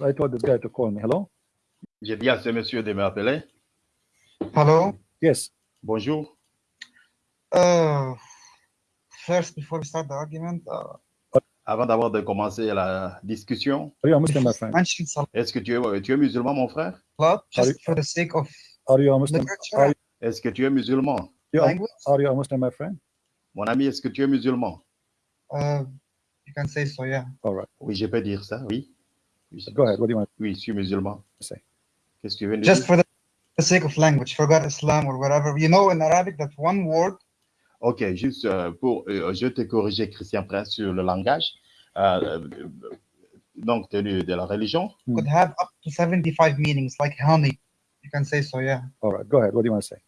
I told this guy to call me. Hello? J'ai dit à ce monsieur de m'appeler. Hello? Yes. Bonjour. Uh, first, before we start the argument, uh, Avant d'avoir de commencer la discussion, Are you a Muslim, my friend? est-ce que tu es, tu es musulman, mon frère? just you- for the sake of Are you a Muslim? Are Est-ce que tu es musulman? you a, language? are you a Muslim, my friend? Mon ami, est-ce que tu es musulman? Uh, you can say so, yeah. All right. Oui, je peux dire ça, oui. Oui, Go ahead. What do you want? Oui, je suis musulman. to say? Qu'est-ce que tu viens de Just for the, the sake of language, forgot Islam or whatever. You know, in Arabic, that one word Ok, juste euh, pour, euh, je te corriger, Christian Prince, sur le langage. Euh, euh, donc, de, de la religion? Could have up to 75 meanings, like honey. You can say so, yeah. All right. Go ahead. What do you want to say?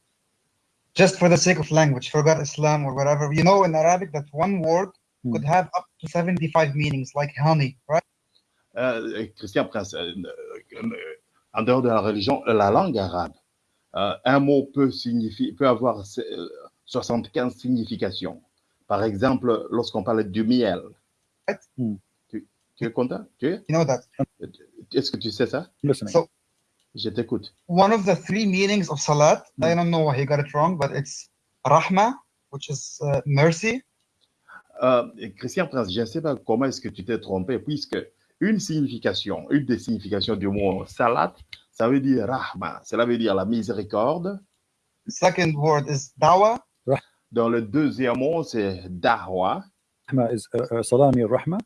Just for the sake of language, forgot Islam or whatever. You know, in Arabic, that one word Hmm. could have up to 75 meanings, like honey, right? Euh, Christian Prince, euh, euh, en dehors de la religion, la langue arabe, euh, un mot peut, signifier, peut avoir euh, 75 significations. Par exemple, lorsqu'on parle du miel. Hmm. Tu, tu es content? Tu es? You know that. Est-ce que tu sais ça? So Je t'écoute. one of the three meanings of salat, I Hmm. don't know why he got it wrong, but it's rahma, which is uh, mercy, Euh, Christian Prince, je ne sais pas comment est-ce que tu t'es trompé, puisque une signification, une des significations du mot salat, ça veut dire rahma, cela veut dire la miséricorde. second word is dawa, Dans le deuxième mot, c'est dahwa. Is uh, uh, salami rahma.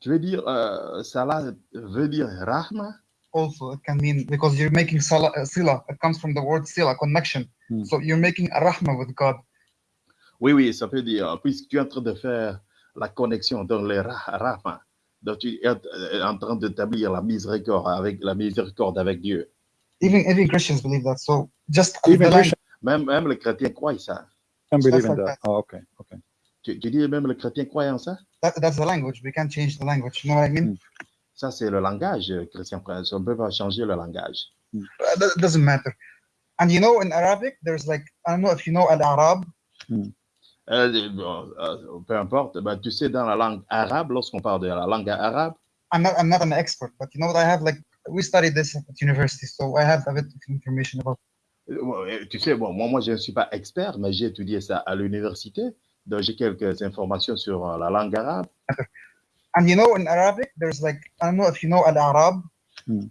Tu veux dire, euh, salat veut dire rahma? also it can mean because you're making sala, uh, sila, it comes from the word sila, connection. Hmm. So you're making a rahma with God. Oui, oui, ça veut dire, puisque tu es en train de faire la connexion dans le rah- rahma, donc tu es euh, en train d'établir la miséricorde avec, la miséricorde avec Dieu? Even even Christians believe that. So just Even Même, même les chrétiens croient ça. can believe in that. Oh, okay. Okay. Tu, tu dis même les chrétiens croient en ça? that, that's the language. We can't change the language. You know what I mean? Ça, c'est le langage, euh, Christian Prince. On ne peut pas changer le langage. Uh, that it doesn't matter. And you know, in Arabic, there's like I don't know if you know al-Arab. Euh, bon, euh, peu importe, ben, tu sais, dans la langue arabe, lorsqu'on parle de la langue arabe, I'm not I'm not an expert, but you know what? I have like we studied this at university, so I have a bit of information about. euh, tu sais, bon, moi, moi, je ne suis pas expert, mais j'ai étudié ça à l'université. Donc, j'ai quelques informations sur euh, la langue arabe. And you know, in Arabic, there's like I don't know if you know al-Arab. Hmm.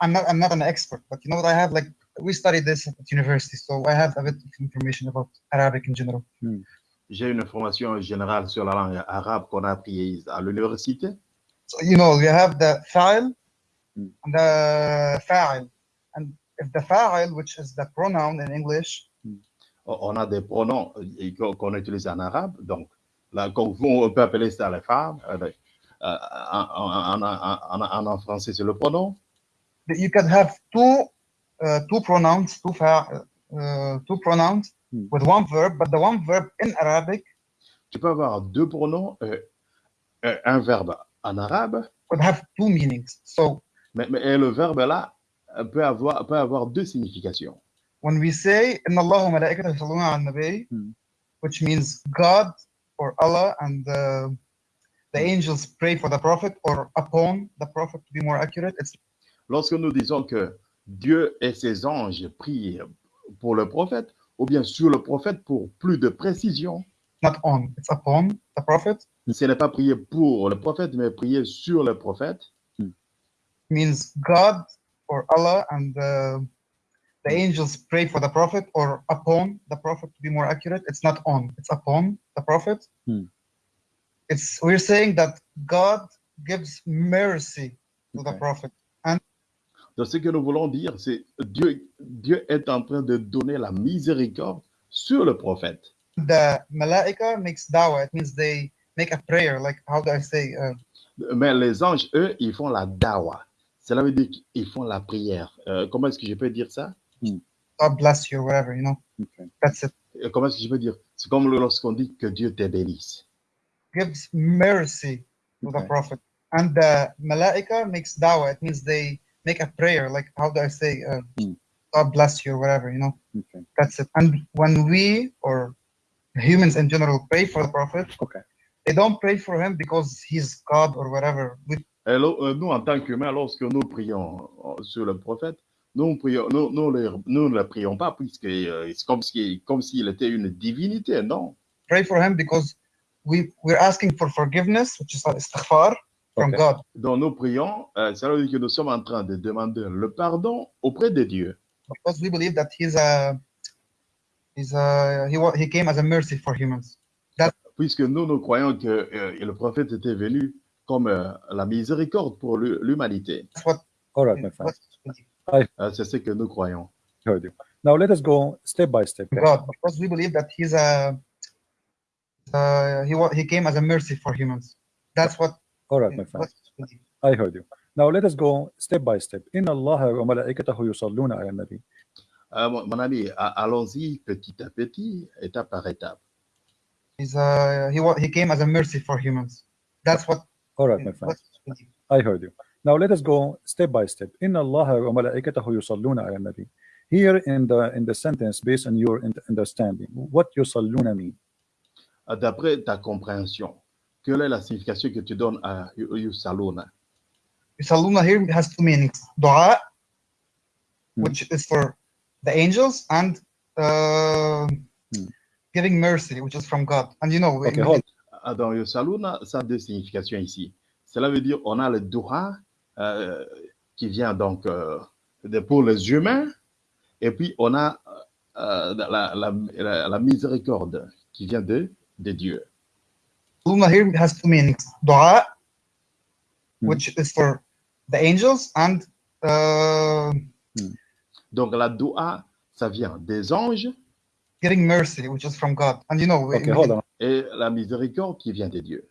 I'm not I'm not an expert, but you know what? I have like we studied this at university, so I have a bit of information about Arabic in general. J'ai une information générale sur la langue arabe qu'on a apprise à l'université. So you know you have the fa'il Hmm. and the fa'il, and if the fa'il, which is the pronoun in English, On on a des pronoms qu'on utilise en arabe. Donc, là, on peut appeler ça les femmes. euh, euh, en, en- en- en- français, c'est le pronom. you can have two uh, two pronouns, two fa- uh, two pronouns Hmm. With one verb, but the one verb in Arabic Tu peux avoir deux pronoms, euh, euh, un verbe en arabe, would have two meanings. So mais, mais le verbe là euh, peut avoir, peut avoir deux significations. when we say "Inna Allah wa malaikatahu yusalluna 'alan nabi," Hmm. which means God or Allah and uh, the angels pray for the prophet or upon the prophet to be more accurate, it's Lorsque nous disons que Dieu et ses anges prient pour le prophète, ou bien sur le prophète pour plus de précision, not on, it's upon the prophet. ce n'est pas prier pour le prophète, mais prier sur le prophète. means God or Allah and uh, the angels pray for the prophet or upon the prophet to be more accurate. It's not on, it's upon the prophet. Hmm. It's we're saying that God gives mercy to the Okay. prophet. Donc, ce que nous voulons dire, c'est Dieu, Dieu est en train de donner la miséricorde sur le prophète. The malaika makes dawah. It means they make a prayer. Like how do I say? Uh, Mais les anges, eux, ils font la dawa. Cela veut dire qu'ils font la prière. Euh, comment est-ce que je peux dire ça? God bless you or whatever. You know, Okay. that's it. Euh, Comment est-ce que je peux dire? C'est comme lorsqu'on dit que Dieu te bénisse. Gives mercy to the Okay. prophet, and the malaika makes dawah. It means they make a prayer. Like how do I say? Uh, Hmm. God bless you or whatever. You know? Okay. That's it. And when we or humans in general pray for the prophet, Okay. they don't pray for him because he's God or whatever. We lo- euh, nous, en tant qu'humains, lorsque nous prions euh, sur le prophète, nous, prions, nous, nous, le- nous ne le prions pas puisque euh, c'est comme s'il comme s'il était une divinité, non? Pray for him because we we're asking for forgiveness, which is istighfar from Okay. God. Donc nous prions, euh, ça veut dire que nous sommes en train de demander le pardon auprès de Dieu. Because we believe that he's a he's a he wa- he came as a mercy for humans. Puisque nous, nous croyons que euh, le prophète était venu comme euh, la miséricorde pour l'hu- l'humanité. That's what, All right, my friend. what Euh, c'est ce que nous croyons. Now let us go step by step. God. Because we believe that he's a uh, he wa- he came as a mercy for humans. That's what. All right, my friend. what I heard you. Now let us go step by step. إن الله وملائكته يصلون على النبي. Euh, mon, mon ami, a- allons-y petit à petit, étape par étape. He's uh, he wa- he came as a mercy for humans. That's what. All right, my friend. what I heard you. Now let us go step by step. إن الله وملائكته يصلون على النبي. Here in the in the sentence, based on your in- understanding, what يصلون mean? Euh, D'après ta compréhension, Quelle est la signification que tu donnes à Yu- Yusaluna Yusalluna here has two meanings. Dua, Hmm. which is for the angels, and uh, Hmm. giving mercy, which is from God. And you know, Okay, hold. Ah, Dans Yusaluna, ça a deux significations ici. Cela veut dire on a le dua euh, qui vient donc euh, de- pour les humains, et puis on a euh, la, la, la- la miséricorde qui vient de, de Dieu. Yusalluna here has two meanings. Dua, Hmm. which is for the angels, and uh, Donc la dua, ça vient des anges, giving mercy, which is from God. And you know, Okay, we hold on, et la miséricorde qui vient de Dieu.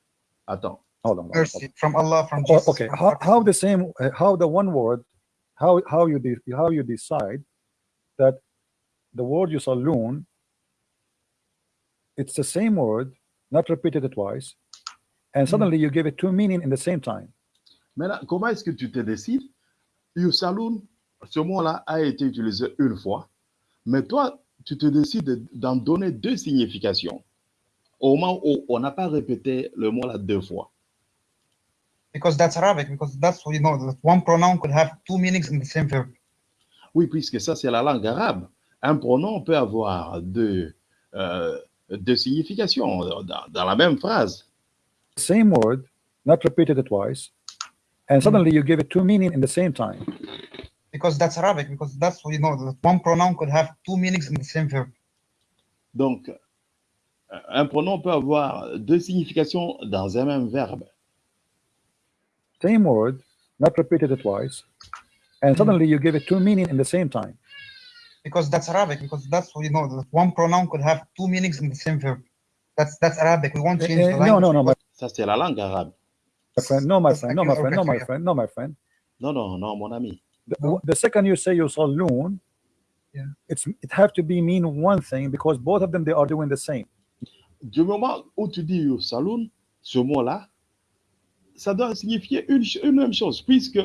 Attends. hold on. hold on. mercy from Allah, from Oh, Jesus. okay, how, how the same, uh, how the one word, how how you de- how you decide that the word yusallun, it's the same word, not repeated twice, and suddenly you give it two meaning in the same time. Maintenant, comment est-ce que tu te décides? Yusaloun, ce mot-là a été utilisé une fois, mais toi, tu te décides d'en donner deux significations. Au moment où on n'a pas répété le mot-là deux fois. Because that's Arabic, because that's what you know, that one pronoun could have two meanings in the same verb. Oui, puisque ça, c'est la langue arabe. Un pronom peut avoir deux, euh, deux significations dans, dans la même phrase. Same word, not repeated twice, and suddenly you give it two meaning in the same time. Because that's Arabic, because that's what you know, that one pronoun could have two meanings in the same verb. Donc, un pronom peut avoir deux significations dans un même verbe. Same word, not repeated twice, and suddenly you give it two meaning in the same time. Because that's Arabic, because that's what you know, that one pronoun could have two meanings in the same verb. That's that's Arabic. We won't Eh, change eh, the language. no, no, my, Ça, c'est la langue arabe. my friend, no, my friend, no, my friend, no, my friend, no, my friend. Non, non, non, mon ami. The, the second you say yusallun, Yeah. it's it have to be mean one thing because both of them they are doing the same. Du moment où tu dis saloon, ce mot-là, ça doit signifier une, une même chose, puisque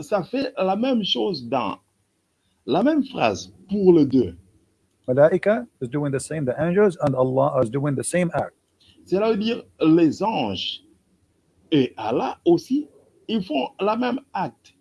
ça fait la même chose dans la même phrase pour les deux. Malaika is doing the same, the angels and Allah is doing the same act. Cela veut dire les anges et Allah aussi, ils font la même acte.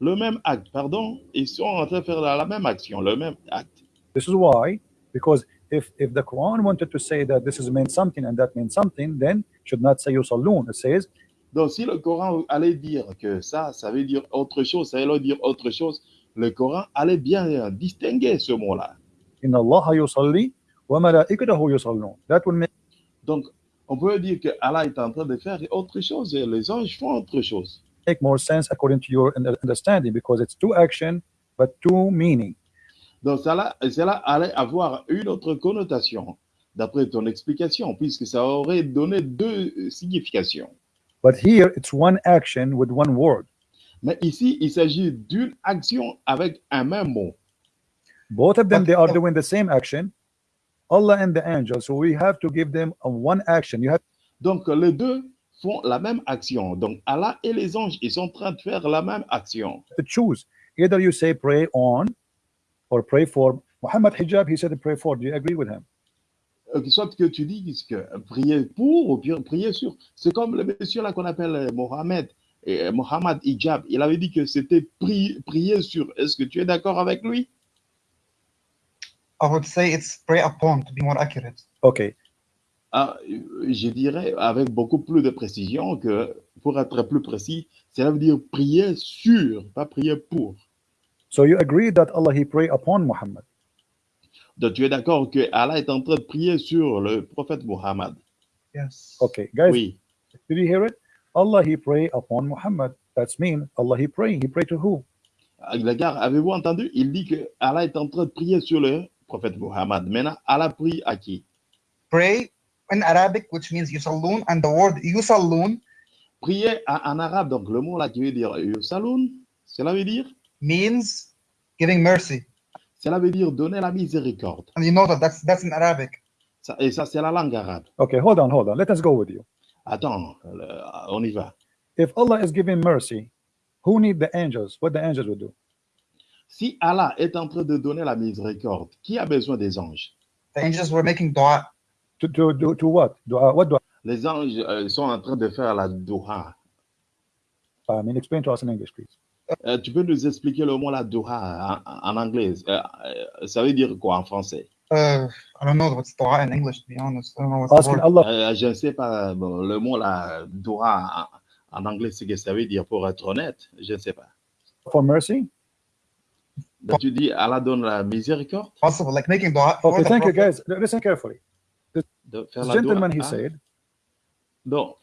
Le même acte, pardon. Ils sont en train de faire la, même action, le même acte. This is why, because if if the Quran wanted to say that this is meant something and that means something, then should not say yusallun. It says Donc, si le Coran allait dire que ça, ça veut dire autre chose, ça veut dire autre chose, le Coran allait bien distinguer ce mot-là. Donc, on peut dire que Allah est en train de faire autre chose et les anges font autre chose. make more sense according to your un- understanding because it's two action but two meaning. Donc, cela, cela allait avoir une autre connotation, d'après ton explication, puisque ça aurait donné deux significations. But here it's one action with one word. Mais ici, il s'agit d'une action avec un même mot. Both of them they are doing the same action. Allah and the angels. So we have to give them one action. You have Donc, les deux font la même action. Donc, Allah et les anges, ils sont en train de faire la même action. to choose. Either you say pray on or pray for. Muhammad Hijab, he said pray for. Do you agree with him? Euh, Soit que tu dises que prier pour ou prier sur. C'est comme le monsieur là qu'on appelle Mohamed. Et Mohammed Hijab, il avait dit que c'était pri- prier sur. Est-ce que tu es d'accord avec lui? I would say it's pray upon to be more accurate. Okay. Ah, Je dirais avec beaucoup plus de précision que, pour être plus précis, cela veut dire prier sur, pas prier pour. So you agree that Allah he pray upon Muhammad? Donc tu es d'accord que Allah est en train de prier sur le prophète Mohammed Yes. Okay, guys, Oui. did you hear it? Allah he pray upon Muhammad. That's mean Allah he pray. He pray to who? Gars, avez-vous entendu? Il dit que Allah est en train de prier sur le prophète Mohammed. Maintenant, Allah prie à qui? Pray in Arabic, which means yusalloon, and the word yusalloon Prier en, en arabe, donc le mot là qui veut dire Yusaloun, cela veut dire? Means giving mercy. Cela veut dire donner la miséricorde. And you know that that's that's in Arabic. Ça- et ça, c'est la langue arabe. Okay, hold on, hold on. Let us go with you. Attends, euh, on y va. If Allah is giving mercy, who need the angels? What the angels would do? Si Allah est en train de donner la miséricorde, qui a besoin des anges? The angels were making dua. To to to, to what? Dua, what dua? Les anges euh, sont en train de faire la doha. I mean, explain to us in English, please. Euh, tu peux nous expliquer le mot la doha en, en anglais Euh, euh, Ça veut dire quoi en français? Uh, I don't know what's dua in English, to be honest. I don't know what's the Asking word. Allah Euh, Je ne sais pas, bon, le mot la doha en, en anglais, c'est ce que ça veut dire pour être honnête. Je ne sais pas. for mercy? Donc, tu dis Allah donne la miséricorde? Possible, like making dua. for Okay, the thank you, guys. Listen carefully. This la gentleman, he said, Donc,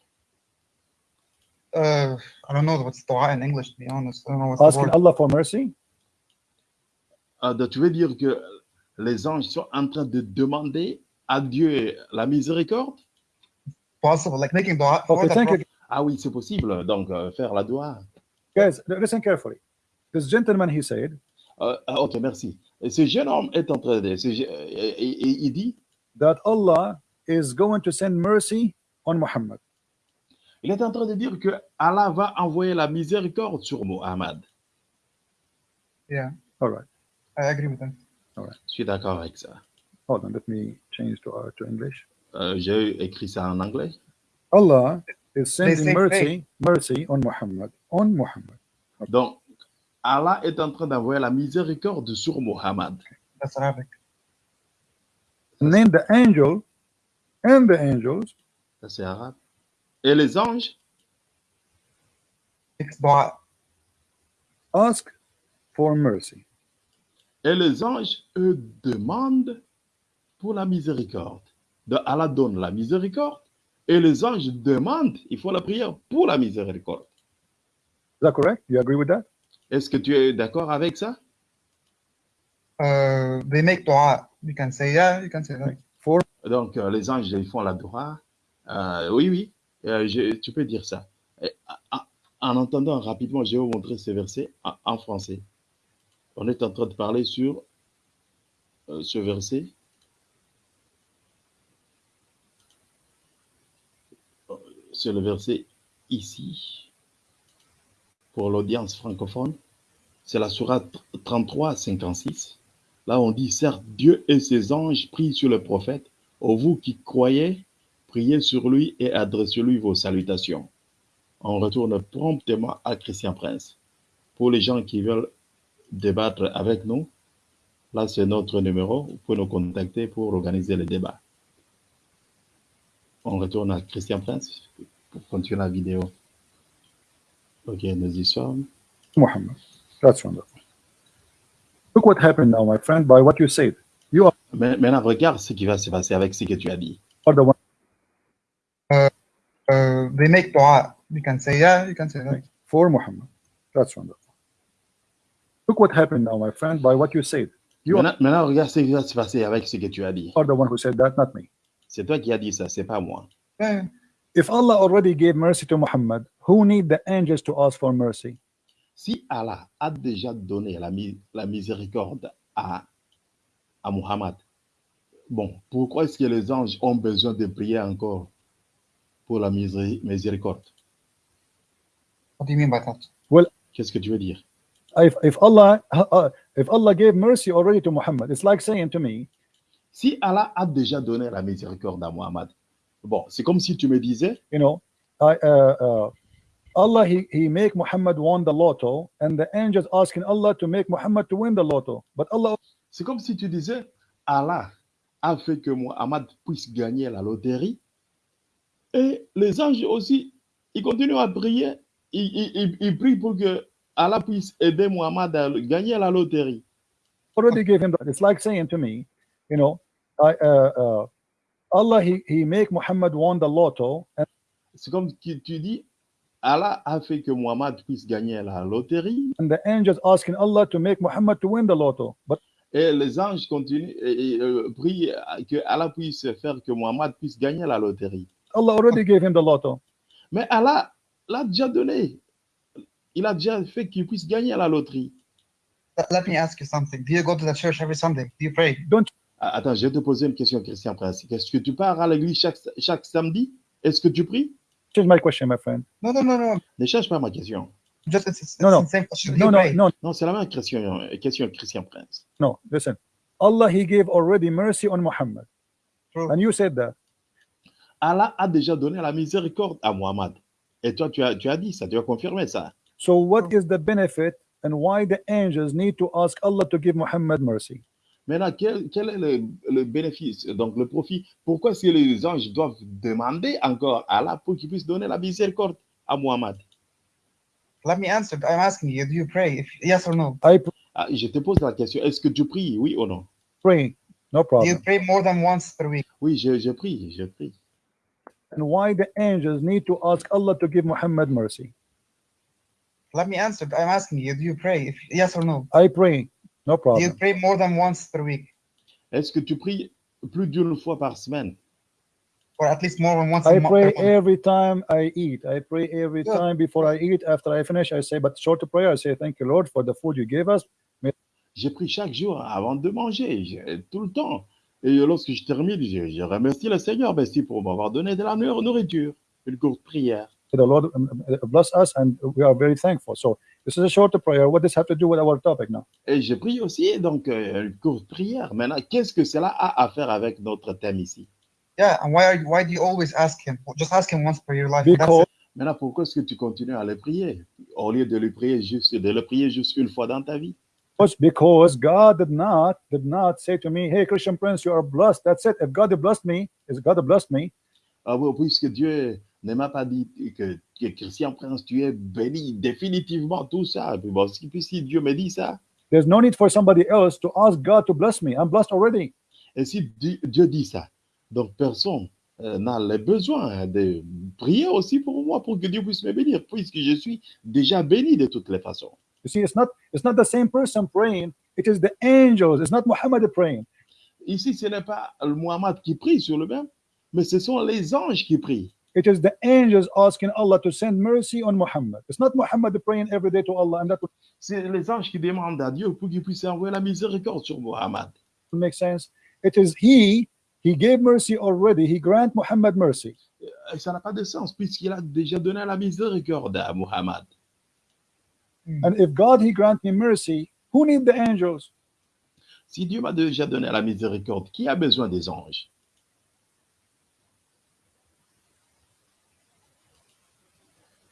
Uh, I don't know what's dua in English, to be honest. I don't know what's the asking word. Allah for mercy? donc, tu veux dire que les anges sont en train de demander à Dieu la miséricorde? Possible, like making dua. for Okay, the thank you, Prophet. Ah oui, c'est possible. Donc, euh, faire la doha. guys. Listen carefully. This gentleman, he said Euh, ah, ok, merci. Et ce jeune homme est en train de. il dit? that Allah is going to send mercy on Muhammad. il est en train de dire que Allah va envoyer la miséricorde sur Mohammed. Yeah, All right. I agree with that. Je suis d'accord avec ça. Hold on. Let me change to uh, to English. Euh, J'ai écrit ça en anglais. Allah is sending mercy mercy on Muhammad on Muhammad. Donc, Allah est en train d'envoyer la miséricorde sur Mohammed. That's Arabic. And then the angel and the angels Ça, c'est arabe. Et les anges? Ask for mercy. Et les anges, eux, demandent pour la miséricorde. Allah donne la miséricorde et les anges demandent, il faut la prière pour la miséricorde. Is that correct? You agree with that? Est-ce que tu es d'accord avec ça? Uh, they make dua. You can say yeah. You can say that. For Donc, euh, les anges, ils font la doha. Euh, oui, oui, euh, je- tu peux dire ça. Et, en- en entendant rapidement, je vais vous montrer ce verset en, en français. On est en train de parler sur euh, ce verset. C'est le verset ici, pour l'audience francophone. C'est la sourate 33, 56. Là, on dit, certes, Dieu et ses anges prient sur le prophète. Ô vous qui croyez, priez sur lui et adressez-lui vos salutations. On retourne promptement à Christian Prince. Pour les gens qui veulent débattre avec nous, là, c'est notre numéro. Vous pouvez nous contacter pour organiser le débat. On retourne à Christian Prince pour continuer la vidéo. Ok, nous y sommes. Muhammad. That's wonderful. Look what happened now, my friend, by what you said. You Mais- Maintenant, regarde ce qui va se passer avec ce que tu as dit. are the one Uh, they make dua. You can say yeah. You can say that. for Muhammad. That's wonderful. Look what happened now, my friend, by what you said. You Maintenant, maintenant, regarde ce qui va se passer avec ce que tu as dit. are the one who said that, not me. C'est toi qui as dit ça, c'est pas moi. Yeah. If Allah already gave mercy to Muhammad, who need the angels to ask for mercy? Si Allah a déjà donné la, mi- la miséricorde à, à Muhammad, bon, pourquoi est-ce que les anges ont besoin de prier encore pour la miséri- miséricorde? What do you mean by that? Qu'est-ce que tu veux dire? If, if Allah uh, if Allah gave mercy already to Muhammad, it's like saying to me, Si Allah a déjà donné la miséricorde à Muhammad, bon, c'est comme si tu me disais, you know, I uh, uh, Allah he, he make Muhammad won the lotto and the angels asking Allah to make Muhammad to win the lotto. But Allah C'est comme si tu disais, Allah a fait que Muhammad puisse gagner la loterie. Et les anges aussi, ils continuent à prier. Ils, ils- ils- ils prient pour que Allah puisse aider Muhammad à gagner la loterie. already gave him that. It's like saying to me, you know, I, uh, uh, Allah he, he make Muhammad won the lotto and C'est comme tu dis, Allah a fait que Muhammad puisse gagner la loterie. and the angels asking Allah to make Muhammad to win the lotto. But Et les anges continuent et, et, euh, prient que Allah puisse faire que Muhammad puisse gagner la loterie. Allah already gave him the lotto. Mais Allah l'a déjà donné. Il a déjà fait qu'il puisse gagner la loterie. Let- me ask you something. Do you go to the church every Sunday? Do you pray? Ah, Attends, je vais te poser une question, Christian Prince. Est-ce que tu pars à l'église chaque, chaque samedi? Est-ce que tu pries? Change my question, my friend. No, no, no, no. Ne cherche pas ma question. Just it's, it's, No, no. it's the same question. Do No, no, no, Non, c'est la même question, question Christian Prince. no. Listen. Allah he gave already mercy on Muhammad. True. And you said that. Allah a déjà donné la miséricorde à Muhammad. Et toi, tu as, tu as dit ça, tu as confirmé ça. So what is the benefit and why the angels need to ask Allah to give Muhammad mercy? Maintenant, quel, quel est le, le bénéfice, donc le profit Pourquoi est-ce que les anges doivent demander encore à Allah pour qu'il puisse donner la miséricorde à Muhammad Let me answer. I'm asking you. Do you pray? If yes or no? I Ah, Je te pose la question, est-ce que tu pries, oui ou non pray, no problem. Do you pray more than once per week? Oui, je, je prie, je prie. And why the angels need to ask Allah to give Muhammad mercy? Let me answer. I'm asking you. Do you pray? If yes or no? I pray, no Do you problem. pray more than once per week, Est-ce que tu pries plus d'une fois par semaine? Or at least more than once I pray every time I eat. I pray every Yeah. time before I eat. After I finish, I say, but short prayer, I say, thank you, Lord, for the food you gave us. J'ai pris chaque jour avant de manger, je- tout le temps. Et lorsque je termine, je, je remercie le Seigneur merci pour m'avoir donné de la nour- nourriture, une courte prière. The Lord um, uh, bless us, and we are very thankful. So this is a short prayer. What does this have to do with our topic now? Et je prie aussi, donc, euh, une courte prière. Maintenant, qu'est-ce que cela a à faire avec notre thème ici? Yeah, and why are you, why do you always ask him? Just ask him once per your life. Because. Maintenant, pourquoi est-ce que tu continues à le prier? Au lieu de le prier juste, de le prier juste une fois dans ta vie? Because because God did not did not say to me, "Hey, Christian Prince, you are blessed." That's it. If God blessed me, is God blessed me, Ah oui, Puisque Dieu ne m'a pas dit que, que Christian Prince, tu es béni définitivement, tout ça. Puis bon, si, puis si Dieu me dit ça, there's no need for somebody else to ask God to bless me. I'm blessed already. Et si Di- Dieu dit ça, donc personne euh, n'a le besoin de prier aussi pour moi, pour que Dieu puisse me bénir, puisque je suis déjà béni de toutes les façons. You see, it's not it's not the same person praying. It is the angels. It's not Muhammad praying. Ici, ce n'est pas le Muhammad qui prie sur le même, mais ce sont les anges qui prient. It is the angels asking Allah to send mercy on Muhammad. It's not Muhammad praying every day to Allah, and that C'est les anges qui demandent à Dieu pour qu'il puisse envoyer la miséricorde sur Muhammad. make sense? It is He. He gave mercy already. He grant Muhammad mercy. Ça n'a pas de sens, puisqu'il a déjà donné la miséricorde à Muhammad. And if God He grant me mercy, who need the angels? Si Dieu m'a déjà donné la miséricorde, qui a besoin des anges?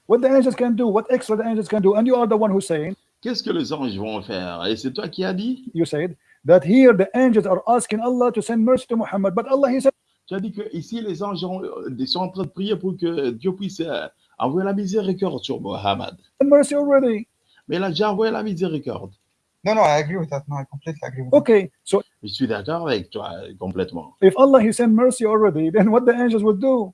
What the angels can do, what extra the angels can do, and you are the one who's saying, Qu'est-ce que les anges vont faire Et c'est toi qui as dit you said that here the angels are asking Allah to send mercy to Muhammad, but Allah He said, Tu as dit que ici les anges ont- euh, sont en train de prier pour que Dieu puisse euh, envoyer la miséricorde sur Muhammad. mercy already. Mais il a déjà envoyé la miséricorde. No, no, I agree with that. No, I completely agree with that. Okay, so Je suis d'accord avec toi euh, complètement. if Allah He sent mercy already, then what the angels would do,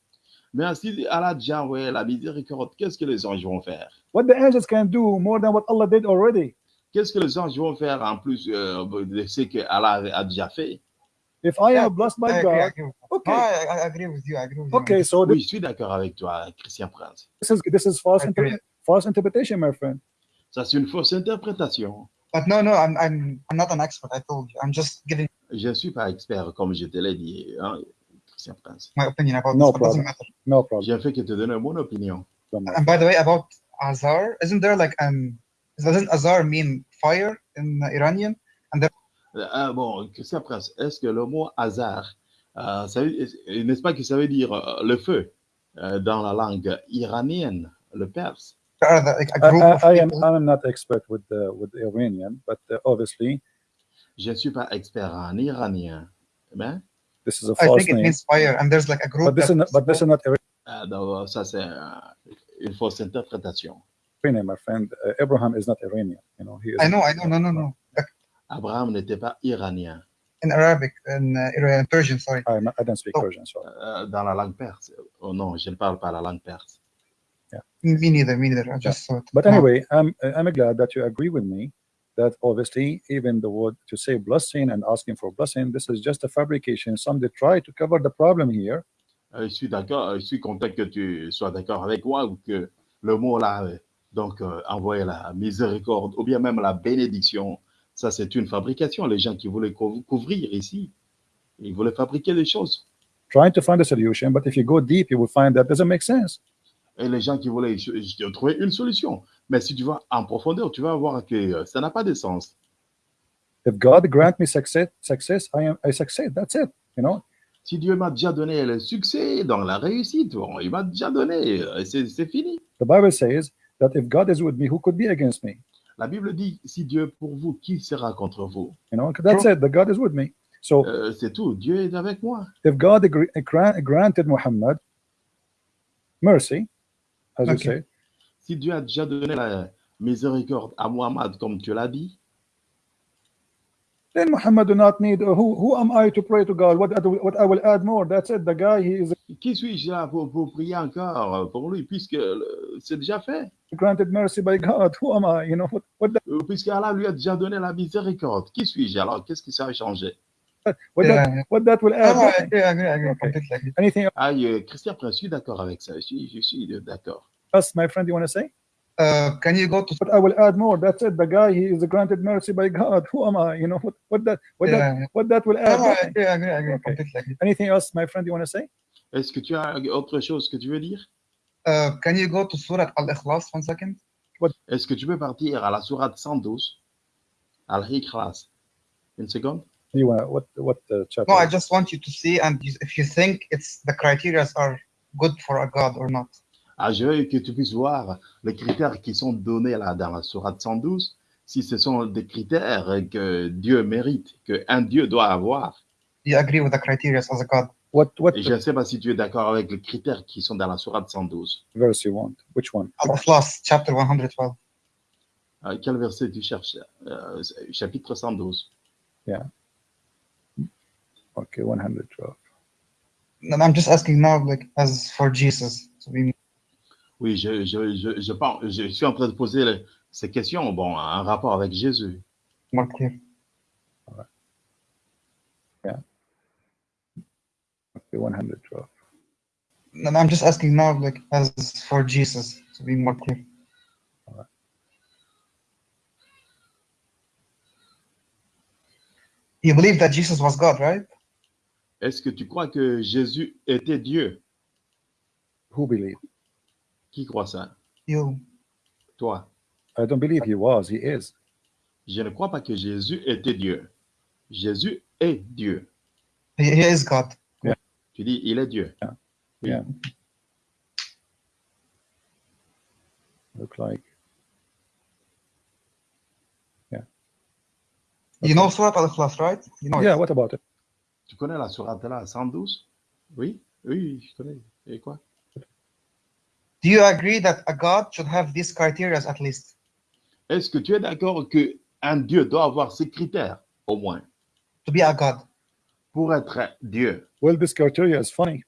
Mais si Allah a déjà envoyé la miséricorde, qu'est-ce que les anges vont faire? What the angels can do more than what Allah did already? Qu'est-ce que les anges vont faire en plus euh, de ce que Allah a déjà fait? If I Yeah, am blessed by I God, agree okay, I, I agree with you. I agree with you. okay, so Oui, je suis d'accord avec toi, Christian Prince. this is this is false interpretation, my friend. Ça, c'est une fausse interprétation. But no, no, I'm, I'm, I'm not an expert. I told you. I'm just giving Je ne suis pas expert, comme je te l'ai dit, hein, Prince. my opinion about No this. But doesn't problem. matter. No problem. J'ai fait que te donner mon opinion. Don't worry. And by the way, about Azar, isn't there like um, doesn't Azar mean fire in Iranian? Euh, ah, bon, Christian Prince, est-ce que le mot hasard, euh, veut- n'est-ce pas que ça veut dire euh, le feu euh, dans la langue iranienne, le perse? There are the, like a I, group I, of I am not expert with the with the Iranian, but uh, obviously Je ne suis pas expert en iranien. Mais this is a I false think it name. means fire, and there's like a group. But this is not, but this is not donc, ça, c'est euh, une fausse interprétation. Iranian, my friend. Uh, Abraham is not Iranian. You know, he is. I know, I know, no, no, no. Like Abraham n'était pas iranien in Arabic, in uh, Iran- Persian, sorry. I'm I don't speak Oh. Persian, so euh, dans la langue perse. Oh non, je ne parle pas la langue perse. Me neither, me neither. I just saw it. But No. anyway, I'm I'm glad that you agree with me that obviously even the word to say blessing and asking for blessing, this is just a fabrication. Some they try to cover the problem here. Euh, je suis d'accord, je suis content que tu sois d'accord avec moi ou que le mot là, euh, donc euh, envoyer la miséricorde ou bien même la bénédiction, ça c'est une fabrication. Les gens qui voulaient cou- couvrir ici, ils voulaient fabriquer des choses. Trying to find a solution, but if you go deep, you will find that doesn't make sense. Et les gens qui voulaient trouver une solution. Mais si tu vas en profondeur, tu vas voir que euh, ça n'a pas de sens. If God grant me success, success, I am I succeed. That's it. You know, Si Dieu m'a déjà donné le succès, donc la réussite, bon, il m'a déjà donné, euh, c'est fini. the Bible says that if God is with me, who could be against me? La Bible dit, si Dieu est pour vous, qui sera contre vous? You know, that's it. The God is with me. So Euh, C'est tout, Dieu est avec moi. if God agree, grant, granted Muhammad mercy, as you Okay. say, Si Dieu a déjà donné la miséricorde à Muhammad, comme tu l'as dit, then Muhammad do not need. uh, who who am I to pray to God? What what I will add more? That's it. The guy he is qui suis-je là pour, pour prier encore pour lui, puisque c'est déjà fait, granted mercy by God. Who am I? You know what what that, Euh, puisque Allah lui a déjà donné la miséricorde. Qui suis-je alors? Qu'est-ce qui ça a changé? What Yeah, that yeah. what that will add? no, I agree, I agree, I agree, Okay. Anything Ah, Christian Prince, je suis d'accord avec ça. Je suis, je suis d'accord. Else, my friend? You want to say? Uh, can you go to But I will add more. That's it. The guy he is granted mercy by God. Who am I? You know what what that what that Yeah, yeah. what that will add? no, I nothing. agree, I agree, I agree, Okay. completely. Anything else, my friend? You want to say? Est-ce que tu as autre chose que tu veux dire Uh, can you go to Surah Al-Ikhlas one second? What? Est-ce que tu peux partir à la sourate 112 Al-Ikhlas Une seconde You want what what uh, chapter? No, I just want you to see and if you think it's the criteria are good for a God or not. Ah, je veux que tu puisses voir les critères qui sont donnés là dans la sourate 112, si ce sont des critères que Dieu mérite, qu'un Dieu doit avoir. Do you agree with the criteria as a God? what what Et je ne sais pas si tu es d'accord avec les critères qui sont dans la sourate 112. verse you want? Which one? Al-Ikhlas, chapter 112. Euh, quel verset tu cherches? Euh, Chapitre 112. Okay, 112. And I'm just asking now, like, as for Jesus. So we, Oui, je, je, je, je, pense, je suis en train de poser ces questions bon, en rapport avec Jésus. more clear. Okay, 112. And I'm just asking now, like, as for Jesus, to be more clear. You believe that Jesus was God, right? Est-ce que tu crois que Jésus était Dieu? Who believe? Qui croit ça? You. Toi. I don't believe he was. He is. Je ne crois pas que Jésus était Dieu. Jésus est Dieu. He, is God. Tu dis, il est Dieu. Yeah. Oui. Yeah. Look like. You know Surah Al-Ikhlas, right? You know it. Yeah. What about it? Tu connais la sourate là, 112 Oui, oui, je connais. Et quoi? Do you agree that a God should have these criteria at least? Est-ce que tu es d'accord que un Dieu doit avoir ces critères, au moins, To be a God? pour être Dieu Well, this criteria is funny.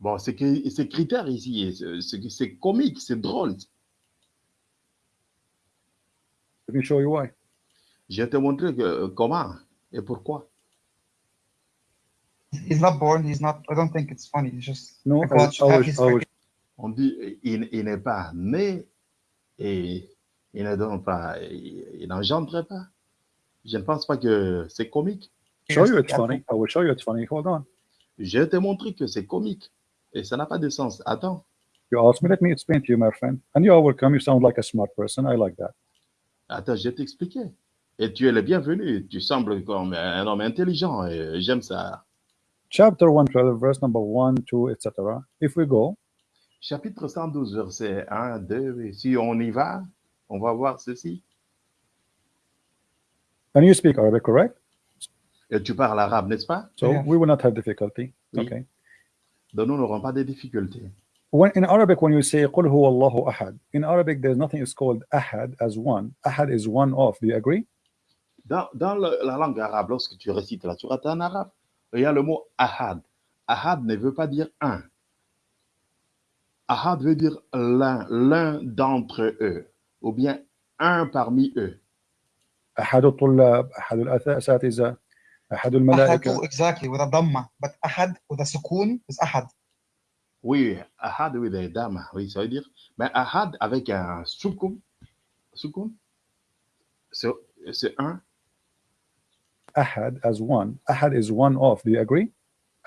Bon, que ces critères ici, c'est- comique, c'est drôle. Let me show you why. Je vais te montrer que, comment et pourquoi. He's not born. He's not. I don't think it's funny. It's just No, I I will, his I criteria. On dit, il, il n'est pas né et il ne donne pas, il, il n'engendre pas. Je ne pense pas que c'est comique. show you it's funny. I will show you it's funny. Hold on. Je vais te montrer que c'est comique et ça n'a pas de sens. Attends, You asked me. Let me explain to you, my friend. And you are welcome. You sound like a smart person. I like that. attends, je vais t'expliquer. Et tu es le bienvenu. Tu sembles comme un homme intelligent et j'aime ça. Chapter 112, verse number 1, 2, etc. If we go, chapitre 112, verset 1, 2, et si on y va, on va voir ceci. And you speak Arabic, correct? Et tu parles arabe, n'est-ce pas? So we will not have difficulty. Okay. Donc nous n'aurons pas de difficultés. When in Arabic, when you say "Qul huwa Allahu ahad," in Arabic, there's nothing is called ahad as one. Ahad is one of. Do you agree? Dans, la langue arabe, lorsque tu récites la sourate en arabe, il le mot ahad. Ahad ne veut pas dire un. Ahad veut dire l'un, l'un d'entre eux, ou bien un parmi eux. أحد الطلاب, أحد الأساتذة, أحد أحد الملائكة. exactly with a dhamma, but أحد with a sukoon is أحد. Oui, ahad, oui, des dames, oui, ça veut dire. Mais ahad avec un soukoun, soukoun, c'est c'est un. أحد as one. أحد is one of. Do you agree?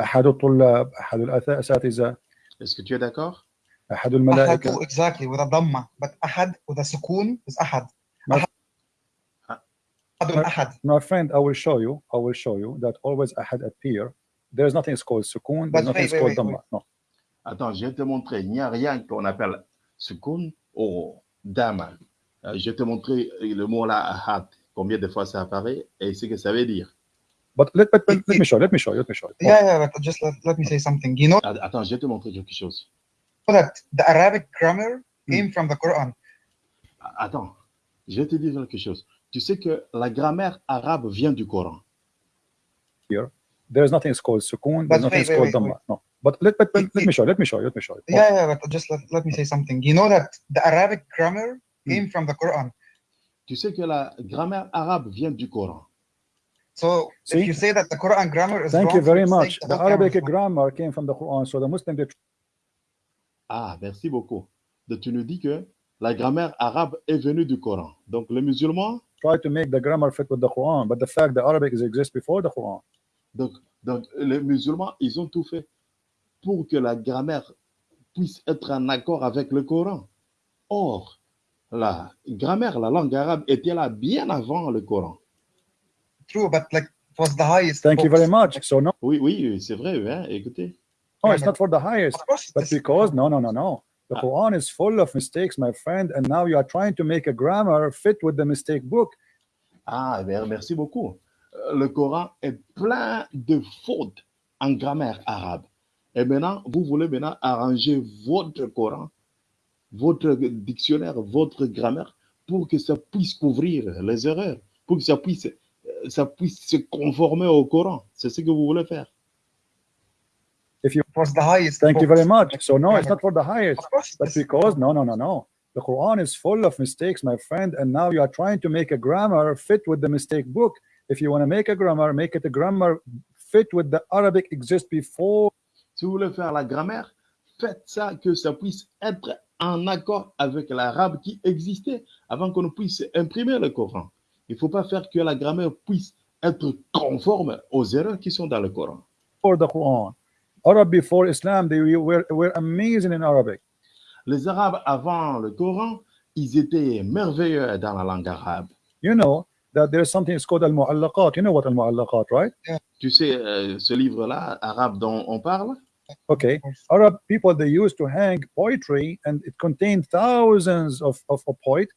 أحد الطلاب, أحد الأساتذة, Est-ce que tu es d'accord? أحد أحد الملائكة. exactly with a dhamma, but أحد with a sukoon is أحد. My- أحد أحد. My friend, I will show you. I will show you that always ahad appear. There's nothing is called sukun. There's But nothing wait, is wait, called wait, dhamma. wait. No. Attends, je vais te montrer. Il n'y a rien qu'on appelle soukoun ou dama. Euh, Je vais te montrer le mot là, ahad, combien de fois ça apparaît et ce que ça veut dire. But let, let, let, let me show. Let me show you. Let me show you. Yeah, yeah, but just let, let me say something. You know Att- Attends, je vais te montrer quelque chose. that the Arabic grammar came from the Quran. Attends, je vais te dire quelque chose. Tu sais que la grammaire arabe vient du Coran. There's nothing is called sukun. There's But nothing wait, called wait. No. But let, let, let, It- let me show. you, Let me show. you, Let me show. you. Yeah, yeah, but just let, let me say something. You know that the Arabic grammar came from the Quran. Tu sais que la grammaire arabe vient du Coran. So See? if you say that the Quran grammar is Thank wrong, you very much. The Arabic grammar came from the Quran. So the Muslim they Ah, merci beaucoup. Donc tu nous dis que la grammaire arabe est venue du Coran. Donc les musulmans, try to make the grammar fit with the Quran, but the fact the Arabic is exists before the Quran. donc, donc les musulmans, ils ont tout fait pour que la grammaire puisse être en accord avec le Coran. Or, la grammaire, la langue arabe était là bien avant le Coran. True, but like it was the highest. Thank you books. very much. So no, Oui, oui, c'est vrai, hein, écoutez. No, it's not for the highest, but because no, no, no, no. The Ah. Quran is full of mistakes, my friend, and now you are trying to make a grammar fit with the mistake book. Ah, ben, merci beaucoup. Euh, Le Coran est plein de fautes en grammaire arabe. Et maintenant, vous voulez maintenant arranger votre Coran, votre dictionnaire, votre grammaire, pour que ça puisse couvrir les erreurs, pour que ça puisse, euh, ça puisse se conformer au Coran. C'est ce que vous voulez faire. It was the highest. Thank you very much. So no, it's not for the highest, Of course, but because no, no, no, no. The Quran is full of mistakes, my friend, and now you are trying to make a grammar fit with the mistake book. If you want to make a grammar, make it a grammar fit with the Arabic exist before Si vous voulez faire la grammaire, faites ça que ça puisse être en accord avec l'arabe qui existait avant qu'on puisse imprimer le Coran. Il ne faut pas faire que la grammaire puisse être conforme aux erreurs qui sont dans le Coran. before the Quran. Arab before Islam, they were, were amazing in Arabic. Les Arabes avant le Coran, ils étaient merveilleux dans la langue arabe. You know that there is something it's called al-mu'allaqat. You know what al-mu'allaqat, right? Tu sais, euh, ce livre-là, arabe dont on parle, Okay. Arab people they used to hang poetry and it contained thousands of, of, of poet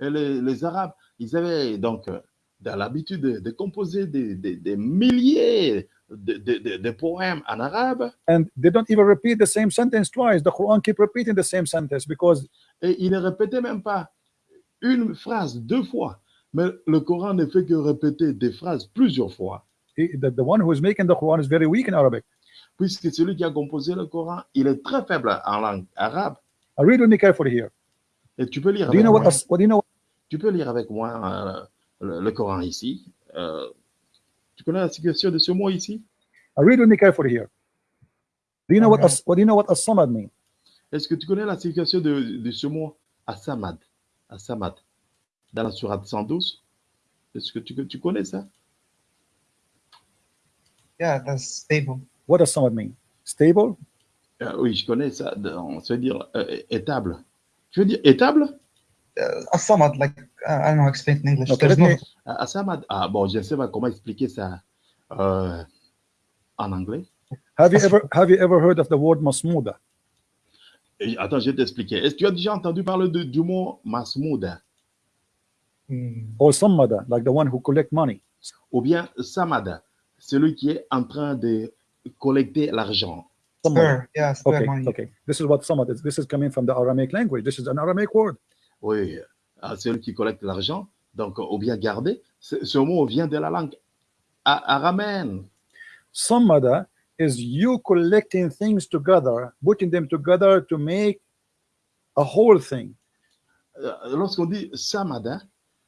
et les, les Arabes, ils avaient donc euh, dans l'habitude de, de composer des, des- des milliers de- de- de poèmes en arabe. and they don't even repeat the same sentence twice. The Quran keep repeating the same sentence because Et il ne répétait même pas une phrase deux fois. Mais le Coran ne fait que répéter des phrases plusieurs fois. he, the, the one who is making the Quran is very weak in Arabic. Puisque celui qui a composé le Coran, il est très faible en langue arabe. I read me carefully here. Et tu peux lire Do you avec know what, moi, as- what do you know tu peux lire avec moi euh, le, le Coran ici. Euh, tu connais la situation de ce mot ici? I read with me carefully here. Do you know what Okay. as, what do you know what as-samad mean? Est-ce que tu connais la signification de, de ce mot Asamad Asamad Dans la sourate 112 Est-ce que tu, tu connais ça? Yeah, that's stable. What does samad mean? Stable? Euh, Oui, je connais ça. On se dire euh, étable. Tu veux dire étable? Uh, as-samad, like uh, I don't know explain it in English. Okay, no Ah, bon, je ne sais pas comment expliquer ça euh, en anglais. have you ever have you ever heard of the word masmuda? Et attends, je vais t'expliquer. Est-ce que tu as déjà entendu parler de- du mot masmouda Mm. or sammada, like the one who collect money. ou bien samada, celui qui est en train de collecter l'argent. Spare, yeah, spare Okay, money. okay. This is what sammada is. This is coming from the Aramaic language. This is an Aramaic word. Oui, euh, celui qui collecte l'argent, donc ou bien garder. Ce, mot vient de la langue a- araméenne. Sammada is you collecting things together, putting them together to make a whole thing. Euh, Lorsqu'on dit samada,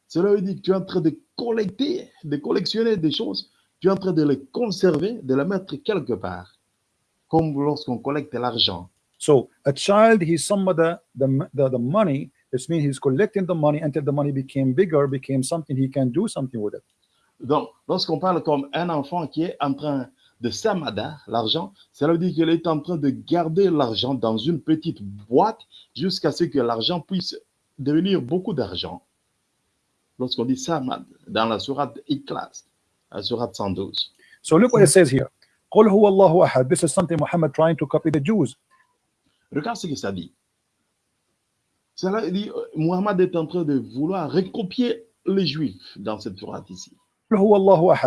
cela veut dire que tu es en train de collecter, de collectionner des choses, tu es en train de les conserver, de les mettre quelque part. Comme lorsqu'on collecte l'argent. So a child, he's sammada the, the, the money. It means he's collecting the money until the money became bigger, became something he can do something with it. Donc, lorsqu'on parle comme un enfant qui est en train de samada, l'argent, cela veut dire qu'il est en train de garder l'argent dans une petite boîte jusqu'à ce que l'argent puisse devenir beaucoup d'argent. Lorsqu'on dit samad dans la sourate Ikhlas, la sourate 112. So look what it says here. This is something Muhammad trying to copy the Jews. Regarde ce que ça dit. Cela dit, euh, Muhammad est en train de vouloir recopier les Juifs dans cette Torah ici.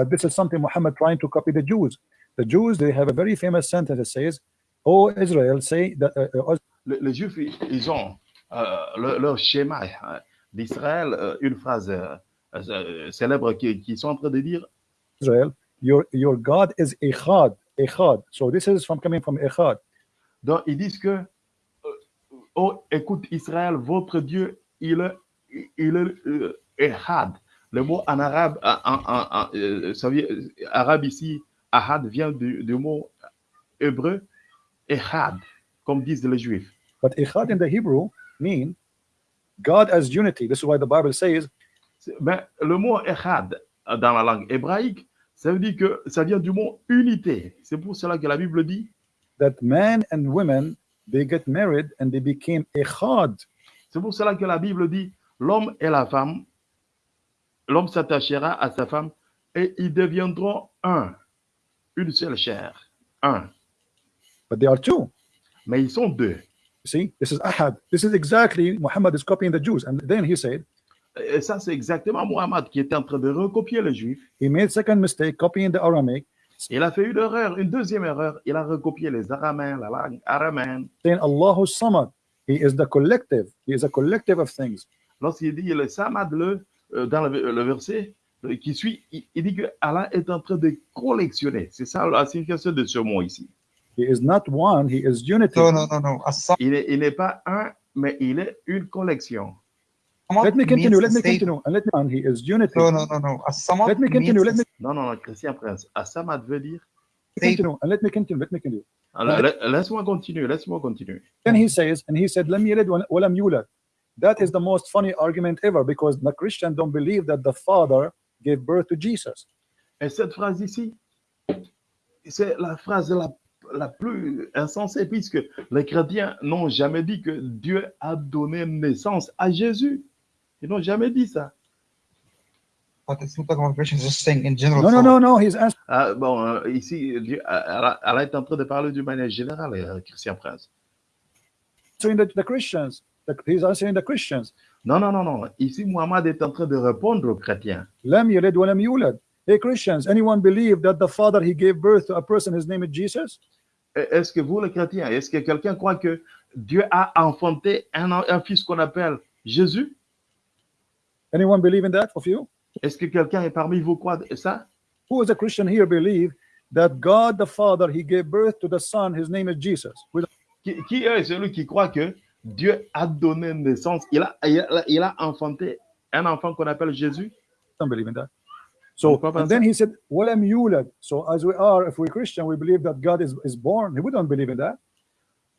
This is something Muhammad trying to copy the Jews. The Jews, they have a very famous sentence that says, Oh Israel, say that. Uh, uh, les, les, Juifs, ils ont euh, leur, leur, schéma hein, d'Israël, euh, une phrase euh, euh, célèbre qui, qui sont en train de dire Israel, your, your God is Echad. Echad. So this is from coming from Echad. Donc ils disent que oh, écoute, Israël, votre Dieu, il est, il est euh, Ehad. Le mot en arabe, en, en- en- euh, ça vient- euh, arabe ici, Ahad vient du, du mot hébreu, Ehad, comme disent les Juifs. But Echad in the Hebrew mean God as unity. This is why the Bible says, C'est- Ben, le mot Ehad dans la langue hébraïque, ça veut dire que ça vient du mot unité. C'est pour cela que la Bible dit, that men and women they get married and they became Echad. c'est pour cela que la Bible dit, l'homme et la femme, l'homme s'attachera à sa femme et ils deviendront un, une seule chair, un. But they are two. Mais ils sont deux. You see, this is Ahad. This is exactly Muhammad is copying the Jews. And then he said Et ça, c'est exactement Muhammad qui était en train de recopier les Juifs. he made second mistake copying the Aramaic, Il a fait une erreur, une deuxième erreur. Il a recopié les Araméens, la langue araméenne. Allahu Samad. He is the collective. He is a collective of things. Lorsqu'il dit le Samad, le, euh, dans le, le verset euh, qui suit, il, il dit que Allah est en train de collectionner. C'est ça la signification de ce mot ici. He is not one. He is unity. No, no, no, no. As-samad Il n'est il n'est pas un, mais il est une collection. Let me continue. Let me continue. And let me. And he is unity. No, no, no, no. As-samad Let me continue. Let me Non, non, non, Christian Prince. Ah, Samad veut dire. continue. And let me continue. Let me continue. Laisse-moi continuer, laisse-moi continuer. Then he says, and he said, "Lam yalid wa lam yulad." That is the most funny argument ever because the Christian don't believe that the Father gave birth to Jesus. Et cette phrase ici, c'est la phrase la, la plus insensée, puisque les chrétiens n'ont jamais dit que Dieu a donné naissance à Jésus. Ils n'ont jamais dit ça. But it's not talking about Christians, just saying in general. No, no, so- no, no. He's asking. Ah, bon, euh, ici, Dieu, elle, elle est en train de parler d'une manière générale, euh, Christian Prince. answering the, the Christians. The, he's answering the Christians. Non, non, non, non. Ici, Muhammad est en train de répondre aux chrétiens. Lam yalid wa lam yulad. Hey Christians, anyone believe that the Father he gave birth to a person, his name is Jesus? Et Est-ce que vous, les chrétiens, est-ce que quelqu'un croit que Dieu a enfanté un, un fils qu'on appelle Jésus? Anyone believe in that of you? Est-ce que quelqu'un est parmi vous croit ça? Who is a Christian here believe that God the Father he gave birth to the Son, his name is Jesus? Qui, qui est celui qui croit que Dieu a donné naissance, il a, il a, il a enfanté un enfant qu'on appelle Jésus? don't believe in that. So and then he said, "Walam yulad." So as we are, if we're Christian, we believe that God is, is born. We don't believe in that.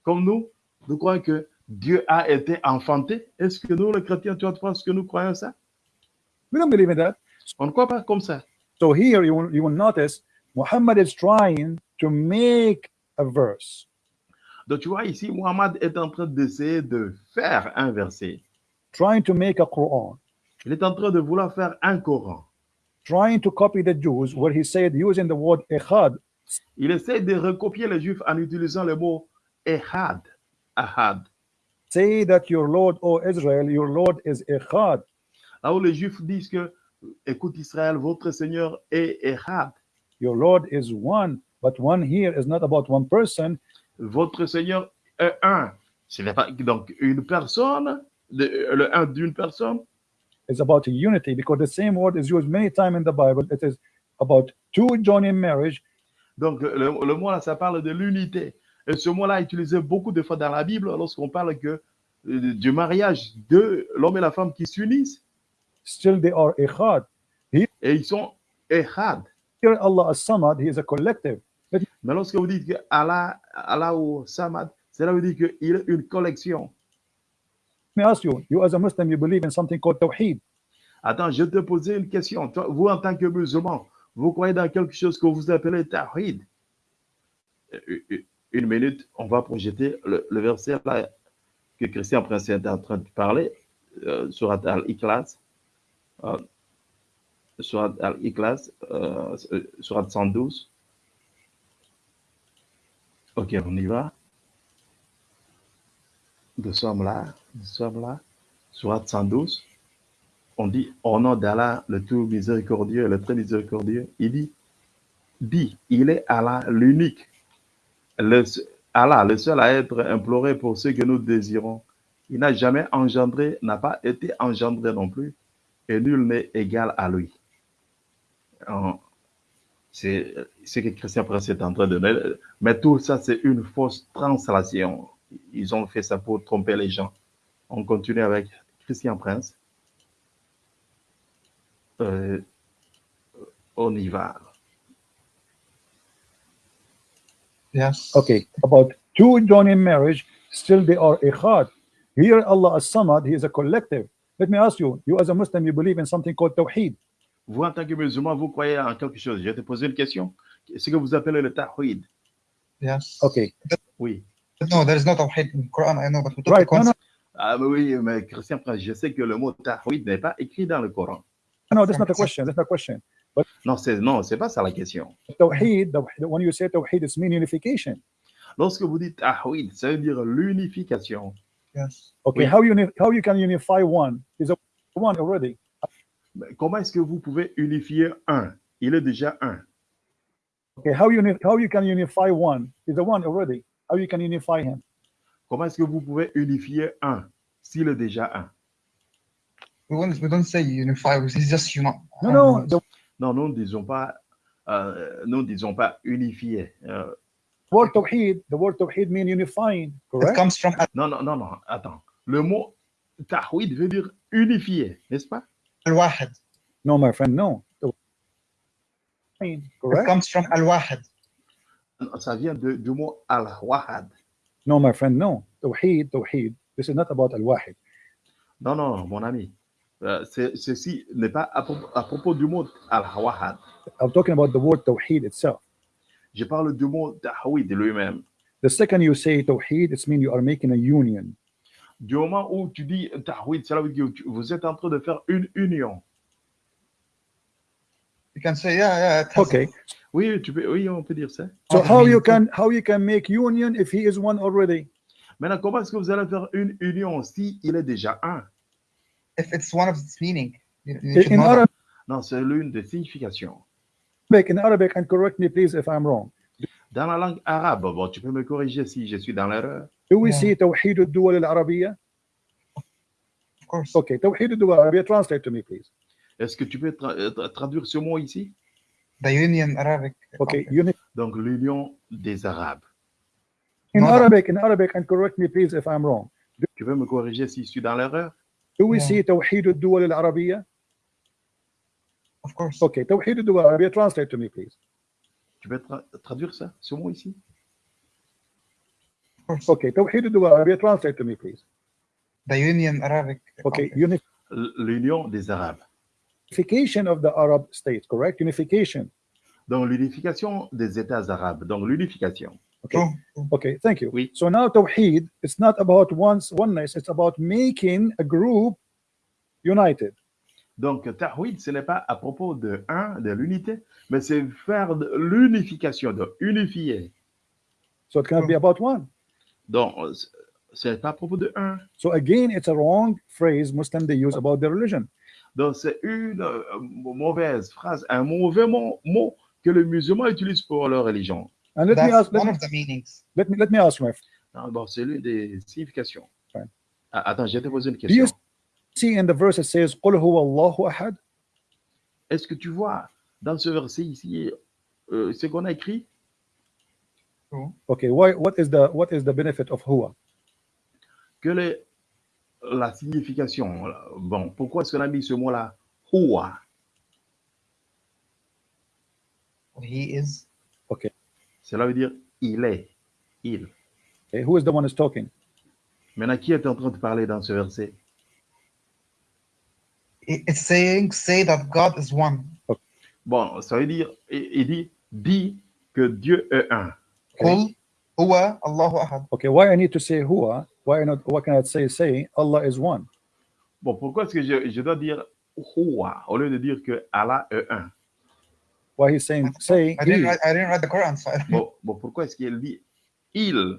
Comme nous, nous croyons que Dieu a été enfanté. Est-ce que nous, les chrétiens, tu penses que nous croyons ça? We don't believe in that. On ne croit pas comme ça. So here you will, you will notice Muhammad is trying to make a verse. Donc tu vois ici, Muhammad est en train d'essayer de faire un verset. trying to make a Quran, Il est en train de vouloir faire un Coran. trying to copy the Jews, where he said using the word echad, Il essaie de recopier les Juifs en utilisant le mot Ehad. Ahad. Say that your Lord, O Israel, your Lord is Echad. Là où les Juifs disent que, écoute Israël, votre Seigneur est Echad. Your Lord is one, but one here is not about one person. Votre Seigneur est un. Ce n'est pas donc une personne, le un d'une personne. It's about unity because the same word is used many times in the Bible. It is about two joining marriage. Donc, le, le mot là, ça parle de l'unité. Et ce mot-là est utilisé beaucoup de fois dans la Bible lorsqu'on parle que, euh, du mariage de l'homme et la femme qui s'unissent. Still, they are Echad. Et ils sont Echad. Here, Allah as-Samad, He is a collective. Mais lorsque vous dites que Allah, Allah ou Samad, cela veut dire qu'il est une collection. Let me ask you, you as a Muslim, you believe in something called Tawheed. Attends, je te posais une question. Toi, vous, en tant que musulman, vous croyez dans quelque chose que vous appelez Tawhid Euh, euh, Une minute, on va projeter le, verset là que Christian Prince est en train de parler, euh, sur Al-Ikhlas. Euh, Surat Al-Ikhlas, euh, Surat 112. Ok, on y va. Nous sommes là, nous sommes là. Surat 112 on dit au nom d'Allah, le tout miséricordieux, le très miséricordieux, il dit, dit, il est Allah l'unique, Allah, le seul à être imploré pour ce que nous désirons. Il n'a jamais engendré, n'a pas été engendré non plus, et nul n'est égal à lui. C'est ce que Christian Prince est en train de dire. Mais tout ça, c'est une fausse translation. Ils ont fait ça pour tromper les gens. On continue avec Christian Prince. Euh, on y va. Yes. Okay, about two joining marriage, still they are Echad. Here, Allah as-Samad, He is a collective. Let me ask you, you as a Muslim, you believe in something called Tawheed. Vous, en tant que musulman, vous croyez en quelque chose. Je vais te poser une question. Ce que vous appelez le tawhid. Yes. Okay, Oui. No, there is no tawhid in Quran. I know, but we took right. the No, no. Ah, mais oui, mais Christian Prince, je sais que le mot tawhid n'est pas écrit dans le Coran. no, that's not a question. That's not a question. Non, c'est non, c'est pas ça la question. Tawheed, the, when you say Tawheed, it's mean unification. Lorsque vous dites tawhid, ça veut dire l'unification. Yes. Okay, Oui. how you how you can unify one? Is a one already? Comment est-ce que vous pouvez unifier un? Il est déjà un. Okay, how you how you can unify one? Is a one already? How you can unify him? Comment est-ce que vous pouvez unifier un s'il est déjà un? We won't, we don't say unify. Say just unite. No, no. The Non, nous ne disons pas, euh, nous ne disons pas unifier. Euh, word Tawheed, the word Tawheed mean unifying, It correct? comes from non, non, non, non, attends. Le mot tawhid veut dire unifier, n'est-ce pas? Al-wahid. No, my friend, no. Tawheed, It Correct? comes from al-wahid. Ça vient de- du mot al-wahad. No, my friend, no. Tawheed, Tawheed. This is not about al-wahid. Non, non, mon ami. Euh, ceci n'est pas à, propos- à propos du mot al-wahad. I'm talking about the word Tawheed itself. Je parle du mot tawhid lui-même. The second you say Tawheed, it's mean you are making a union. Du moment où tu dis tawhid, cela veut dire que tu- vous êtes en train de faire une union. You can say, yeah, yeah. It has Okay. Oui, tu peux, oui, on peut dire ça. So how you can how you can make union if he is one already? Maintenant, comment est-ce que vous allez faire une union si il est déjà un? If it's one of its meaning, you, you should In know that. Arabic, Non, c'est l'une des significations. in Arabic, and correct me please if I'm wrong. Dans la langue arabe, bon, tu peux me corriger si je suis dans l'erreur. Do we Yeah. see توحيد الدول العربية? Of course. Okay, توحيد الدول العربية. Translate to me, please. Est-ce que tu peux tra- euh, tra- traduire ce mot ici The Union Arabic. Okay, uni- Donc, l'union des Arabes. in No, no. Arabic, in Arabic, and correct me please if I'm wrong. Tu peux me corriger si je suis dans l'erreur Do we Yeah. see توحيد الدول العربية? Of course. Okay, توحيد الدول العربية. Translate to me, please. Tu peux tra- traduire ça, ce mot ici Of course. Okay, توحيد الدول العربية. Translate to me, please. The Union Arabic. Okay, Conference. L- L'union des Arabes. unification of the Arab states, correct? Unification. Donc, l'unification des États arabes. Donc, l'unification. Okay. True. true. Okay, thank you. Oui. So now Tawheed, it's not about once oneness, it's about making a group united. Donc, Tawhid, ce n'est pas à propos de un, de l'unité, mais c'est faire de l'unification, de unifier. So it cannot be about one. Donc, c'est à propos de un. So again, it's a wrong phrase Muslim they use about their religion. Donc, c'est une euh, mauvaise phrase, un mauvais mot, mot que les musulmans utilisent pour leur religion. And let me That's ask, let one me, of the meanings. let me, let me ask you, my friend, Ah, Bon, c'est l'une des significations. Ouais. Ah, attends, je vais te poser une Do you question. see in the verse it says, قُلْ هُوَ اللَّهُ أَحَدٌ Est-ce que tu vois dans ce verset ici euh, ce qu'on a écrit True. Okay, why, what is the what is the benefit of huwa? que les- la signification, bon, pourquoi est-ce qu'on a mis ce mot-là, Huwa He is. cela veut dire il est, il. Okay, who is the one who's talking? Maintenant, qui est en train de parler dans ce verset? It- It's saying, say that God is one. Bon, ça veut dire, il, dit, dit que Dieu est un. Qul huwa Allahu ahad. Okay, why I need to say huwa? Why not? Why can I say say Allah is one? Bon, pourquoi est-ce que je, je dois dire Huwa au lieu de dire que Allah est un? Why he's saying say I didn't he? write, I didn't write the Quran, so bon, bon, pourquoi est-ce qu'il dit il?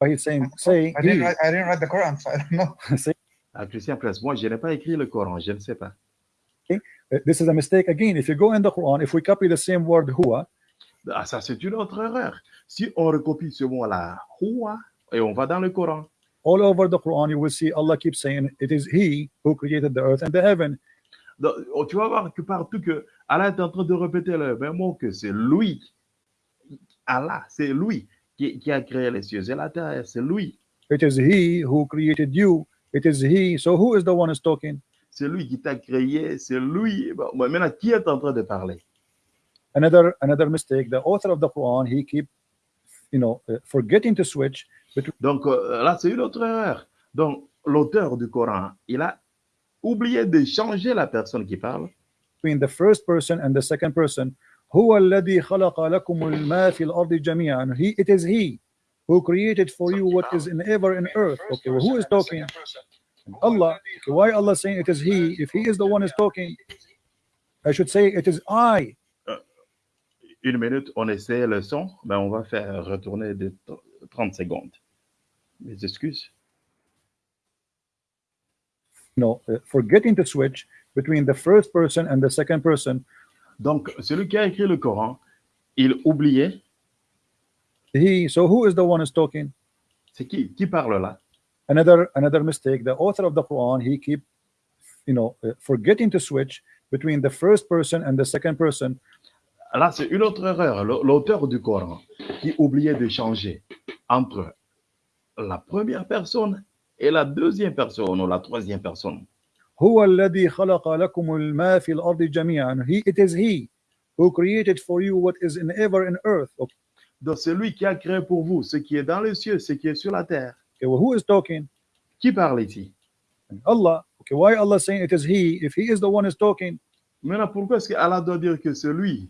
Why he's saying say I didn't he? write, I didn't write the Quran, so I don't know. say Ah, Christian moi, je n'ai pas écrit le Coran, je ne sais pas. uh, this is a mistake again. If you go in the Quran, if we copy the same word huwa, Ah, ça, c'est une autre erreur. Si on recopie ce mot-là, Huwa, et on va dans le Coran, all over the Quran, you will see Allah keeps saying it is He who created the earth and the heaven. Donc, oh, tu vas voir que partout que Allah est en train de répéter le même mot que c'est lui. Allah, c'est lui qui, qui a créé les cieux et la terre, c'est lui. It is He who created you. It is He. So who is the one who's talking? C'est lui qui t'a créé, c'est lui. Bon, maintenant, qui est en train de parler? Another another mistake. The author of the Quran he keep, you know, uh, forgetting to switch Donc euh, là, c'est une autre erreur. Donc, l'auteur du Coran, il a oublié de changer la personne qui parle. between the first person and the second person. هو الذي خلق لكم ما في الأرض جميعا. He, it is He who created for you what is in ever in earth. Okay, well, who is talking? Allah. Okay, why Allah saying it is He? If He is the one who's talking, I should say it is I. Une minute, on essaie le son, mais on va faire retourner de 30 secondes. Mes excuses. Know, uh, forgetting to switch between the first person and the second person. Donc, celui qui a écrit le Coran, il oubliait, He. So who is the one who's talking? c'est qui qui parle là? Another another mistake. The author of the Quran he keep, you know, uh, forgetting to switch between the first person and the second person. Là, c'est une autre erreur. L'auteur du Coran qui oubliait de changer entre la première personne et la deuxième personne ou la troisième personne. هو الذي خلق لكم الماء في الأرض جميعا. He, it is He who created for you what is in ever in earth. Okay, Donc, c'est lui qui a créé pour vous ce qui est dans les cieux, ce qui est sur la terre. well, who is talking? Qui parle ici Allah. Okay, why Allah saying it is He? If He is the one who's talking, Maintenant, pourquoi est-ce qu'Allah doit dire que c'est lui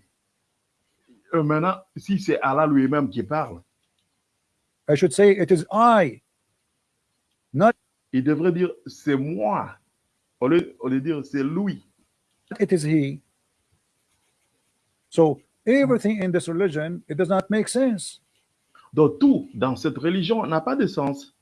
Euh, Maintenant, si c'est Allah lui-même qui parle, I should say it is I. il devrait dire c'est moi, au lieu, au lieu de dire c'est lui. It is He? So everything in this religion it does not make sense. Donc, tout dans cette religion n'a pas de sens.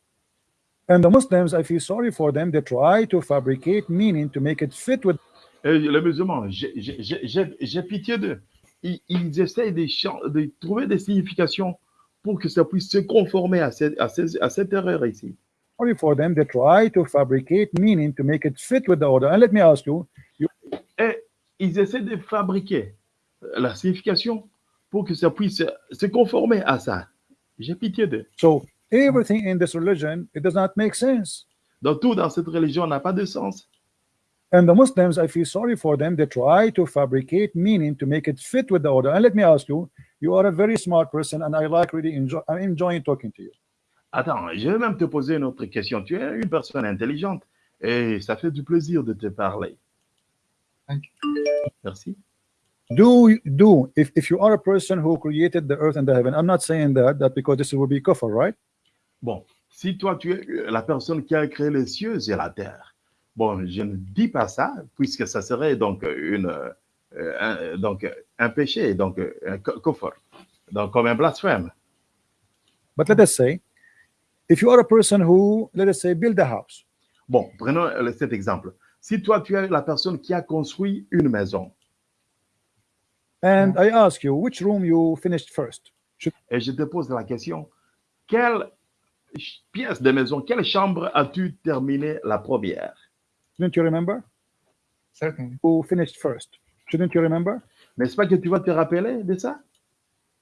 And the Muslims, I feel sorry for them. They try to fabricate meaning to make it fit with Et les musulmans, j'ai- pitié d'eux. Ils, ils essayent de, de trouver des significations pour que ça puisse se conformer à cette, à cette, à cette erreur ici. Sorry for them. They try to fabricate meaning to make it fit with the order. And let me ask you, Et eh, ils essaient de fabriquer la signification pour que ça puisse se conformer à ça. J'ai pitié d'eux. so everything in this religion it does not make sense. Donc tout dans cette religion n'a pas de sens. And the Muslims, I feel sorry for them. They try to fabricate meaning to make it fit with the order. And let me ask you, you are a very smart person, and I like really enjoy. I'm enjoying talking to you. Attends, je vais même te poser une autre question. Tu es une personne intelligente et ça fait du plaisir de te parler. Thank Merci. Do do if, if you are a person who created the earth and the heaven? I'm not saying that that because this will be kufr, right? Bon, si toi tu es la personne qui a créé les cieux et la terre, bon, je ne dis pas ça puisque ça serait donc une euh, un, donc un péché, donc un co- kufr, donc comme un blasphème. But let us say If you are a person who, let us say, build a house, Bon, prenons euh, cet exemple. Si toi, tu es la personne qui a construit une maison, and I ask you which room you finished first, et je te pose la question, quelle pièce de maison, quelle chambre as-tu terminé la première? Shouldn't you remember? Certainly. Who finished first? Shouldn't you remember? N'est-ce pas que tu vas te rappeler de ça?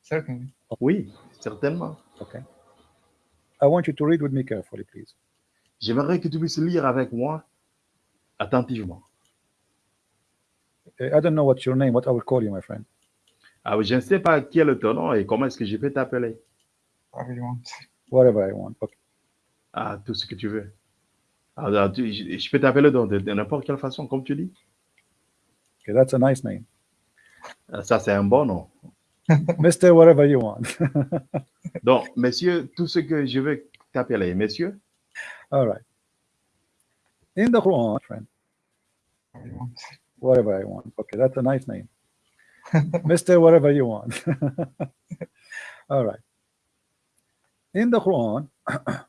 Certainly. Oui, certainement. Okay. I want you to read with me carefully, please. J'aimerais que tu puisses lire avec moi attentivement. I don't know what's your name, what I will call you, my friend. Ah, oui, je ne sais pas quel est ton nom et comment est-ce que je peux t'appeler. Whatever you want. Whatever I want. Okay. Ah, tout ce que tu veux. Ah, ah, tu- je, je peux t'appeler de, de- de n'importe quelle façon, comme tu dis. Okay, that's a nice name. Ah, Ça, c'est un bon nom. Mr. Whatever you want. Donc, messieurs, tout ce que je veux t'appeler, messieurs, All right. In the Quran, friend, Whatever I want. Okay, that's a nice name. Mr. Whatever you want. All right. In the Quran,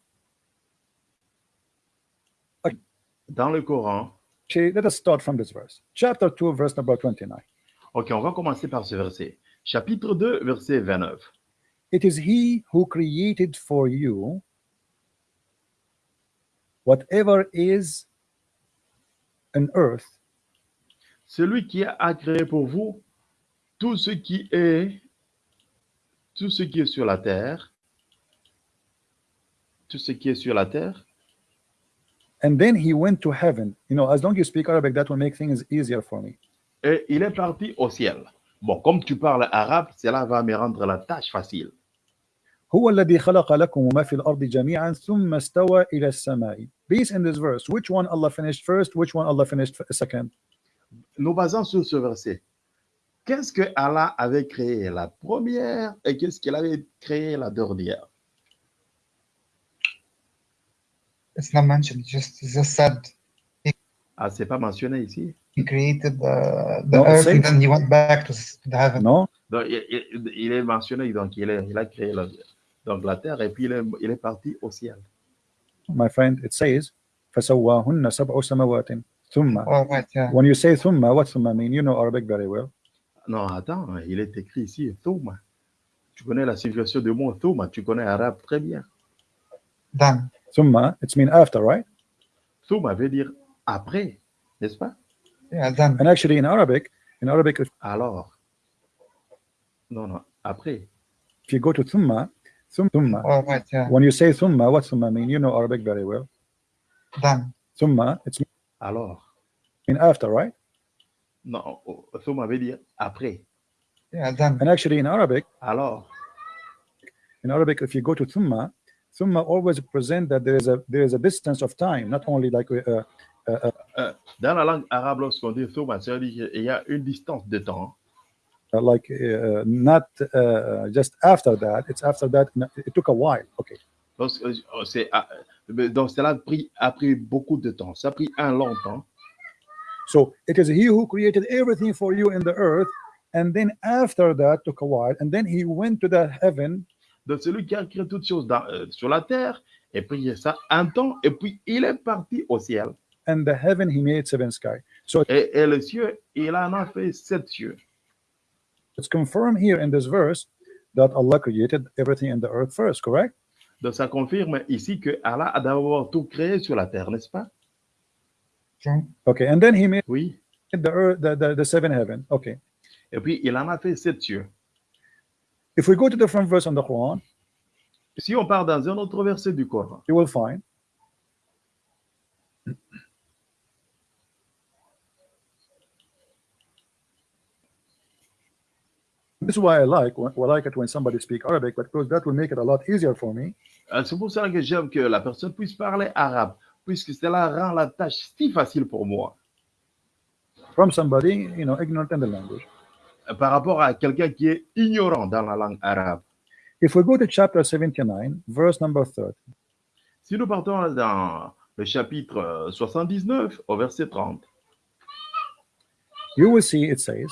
dans le Coran, let us start from this verse. Chapter 2, verse number 29. ok, on va commencer par ce verset. Chapitre 2, verset 29. It is he who created for you whatever is on earth Celui qui a créé pour vous tout ce qui est, tout ce qui est sur la terre, tout ce qui est sur la terre, and then he went to heaven. You know, as long as you speak Arabic, that will make things easier for me. et il est parti au ciel. Bon, comme tu parles arabe, cela va me rendre la tâche facile. هو الذي خلق لكم ما في الأرض جميعا ثم استوى إلى السماء. Based in this verse, which one Allah finished first, which one Allah finished f- second? Nous basons sur ce verset. Qu'est-ce que Allah avait créé la première et qu'est-ce qu'il avait créé la dernière It's not mentioned. Just it's just said Ah, c'est pas mentionné ici. he created the, the No, it earth and says- then he went back to, s- to the heaven. No? Donc, il, il- il est mentionné, donc il, est- il a créé la, donc, la terre et puis il est, il est parti au ciel. My friend, it says فسواهن سبع سماوات ثم Oh right, yeah. When you say ثم, what ثم mean? You know Arabic very well. Non, attends, il est écrit ici, Thouma. Tu connais la signification du mot Thouma, tu connais l'arabe très bien. Then ثم, it's mean after, right? Thouma veut dire après, n'est-ce pas Yeah. And actually in Arabic, in Arabic, if, alors. No, no, après. If you go to thumma, thumma, yeah. when you say thumma, what thumma mean? You know Arabic very well. Done. Thumma, it's alors. In after, right? No, oh, thumma veut dire après. Yeah. And actually in Arabic, alors. In Arabic, if you go to thumma, thumma always present that there is a there is a distance of time, not only like uh, Dans la langue arabe, lorsqu'on dit Thouma, ça veut dire qu'il y a une distance de temps. uh, like uh, not uh, just after that. It's after that. It took a while. Okay. Euh, c'est, ah, euh, donc, cela a pris, a pris beaucoup de temps. Ça a pris un long temps. So it is he who created everything for you in the earth, and then after that took a while, and then he went to the heaven, Donc, celui qui a créé toutes choses dans- euh, sur la terre, et puis ça un temps, et puis il est parti au ciel. And the heaven he made seven sky. So Et, et le ciel, il en a fait sept cieux. it's confirmed here in this verse that Allah created everything in the earth first, correct? Donc, ça confirme ici que Allah a d'abord tout créé sur la terre, n'est-ce pas? Okay, and then he made Oui. the earth, the, the, the seven heaven. Okay. Et puis, il en a fait sept cieux. If we go to different verse in the Quran, Si on part dans un autre verset du Coran, you will find This is why I like when, I like it when somebody speak Arabic, because that will make it a lot easier for me. euh, c'est pour que j'aime que la personne puisse parler arabe, puisque cela rend la tâche si facile pour moi. from somebody you know ignorant in the language. euh, Par rapport à quelqu'un qui est ignorant dans la langue arabe. If we go to chapter 79, verse number 30, Si nous partons dans le chapitre euh, 79 au verset 30, you will see it says,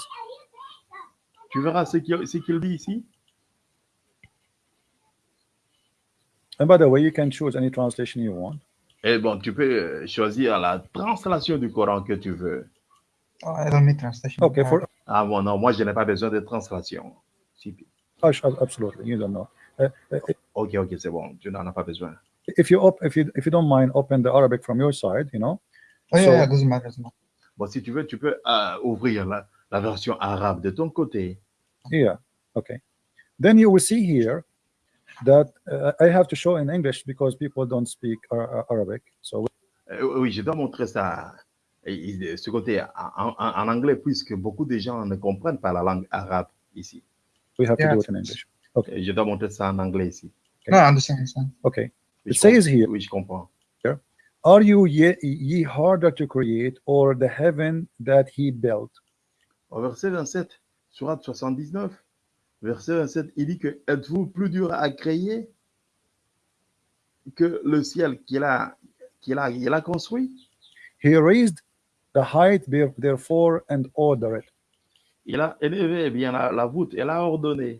tu verras ce qu'il dit ici. And by the way, you can choose any translation you want. Et bon, tu peux euh, choisir la translation du Coran que tu veux. Oh, I don't need translation. Okay, for Ah bon, non, moi je n'ai pas besoin de translation. Oh, absolutely, you don't know. Uh, uh, Ok, ok, c'est bon, tu n'en as pas besoin. if you op- if you if you don't mind, open the Arabic from your side. You know. oh, yeah, So- yeah, doesn't matter. doesn't matter. Bon, si tu veux, tu peux euh, ouvrir la, la version arabe de ton côté. Yeah. Okay. Then you will see here that uh, I have to show in English because people don't speak Ar- Arabic. So Euh, oui, je dois montrer ça, et- et ce côté en, en- en anglais, puisque beaucoup de gens ne comprennent pas la langue arabe ici. we have Yeah. to do it in English. Okay. Je dois montrer ça en anglais ici. No, I understand. understand. Okay. Oui, It je says comprends. here- Oui, je comprends. Are you ye, ye harder to create or the heaven that he built? Au verset 27, surat 79, verset 27, il dit que êtes-vous plus dur à créer que le ciel qu'il a, qu'il a, il a construit? He raised the height there- therefore and order it. Il a élevé bien la, la voûte, il a ordonné.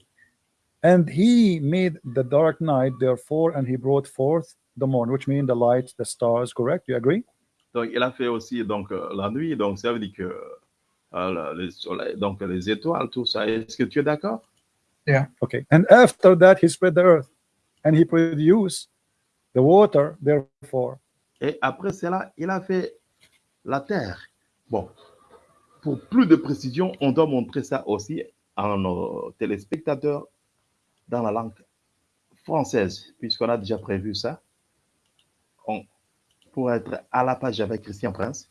And he made the dark night therefore and he brought forth the morn, which means the light, the stars, correct? You agree? Donc, il a fait aussi donc, euh, la nuit, donc ça veut dire que le soleil, donc les étoiles, tout ça. Est-ce que tu es d'accord? Okay. And after that he spread the earth and he produced the water therefore. Et après cela, il a fait la terre. Bon, pour plus de précision, on doit montrer ça aussi à nos téléspectateurs dans la langue française, puisqu'on a déjà prévu ça. On, pour être à la page avec Christian Prince.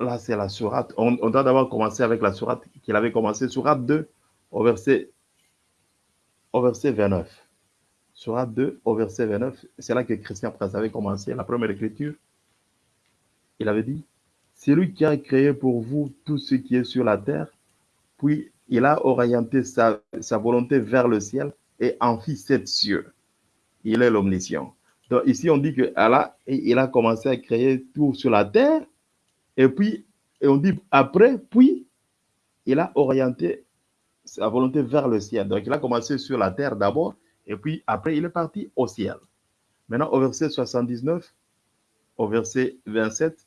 Là, c'est la sourate. On, doit d'abord commencer avec la sourate qu'il avait commencé, sourate 2, au verset, au verset 29. Sourate 2 au verset 29, c'est là que Christian Prince avait commencé la première écriture. Il avait dit, c'est lui qui a créé pour vous tout ce qui est sur la terre, puis il a orienté sa, sa volonté vers le ciel et en fit sept cieux. Il est l'omniscient. Donc ici, on dit que Allah, il a commencé à créer tout sur la terre, et puis, et on dit après, puis il a orienté sa volonté vers le ciel. Donc il a commencé sur la terre d'abord, et puis après, il est parti au ciel. Maintenant, au verset 79, au verset 27,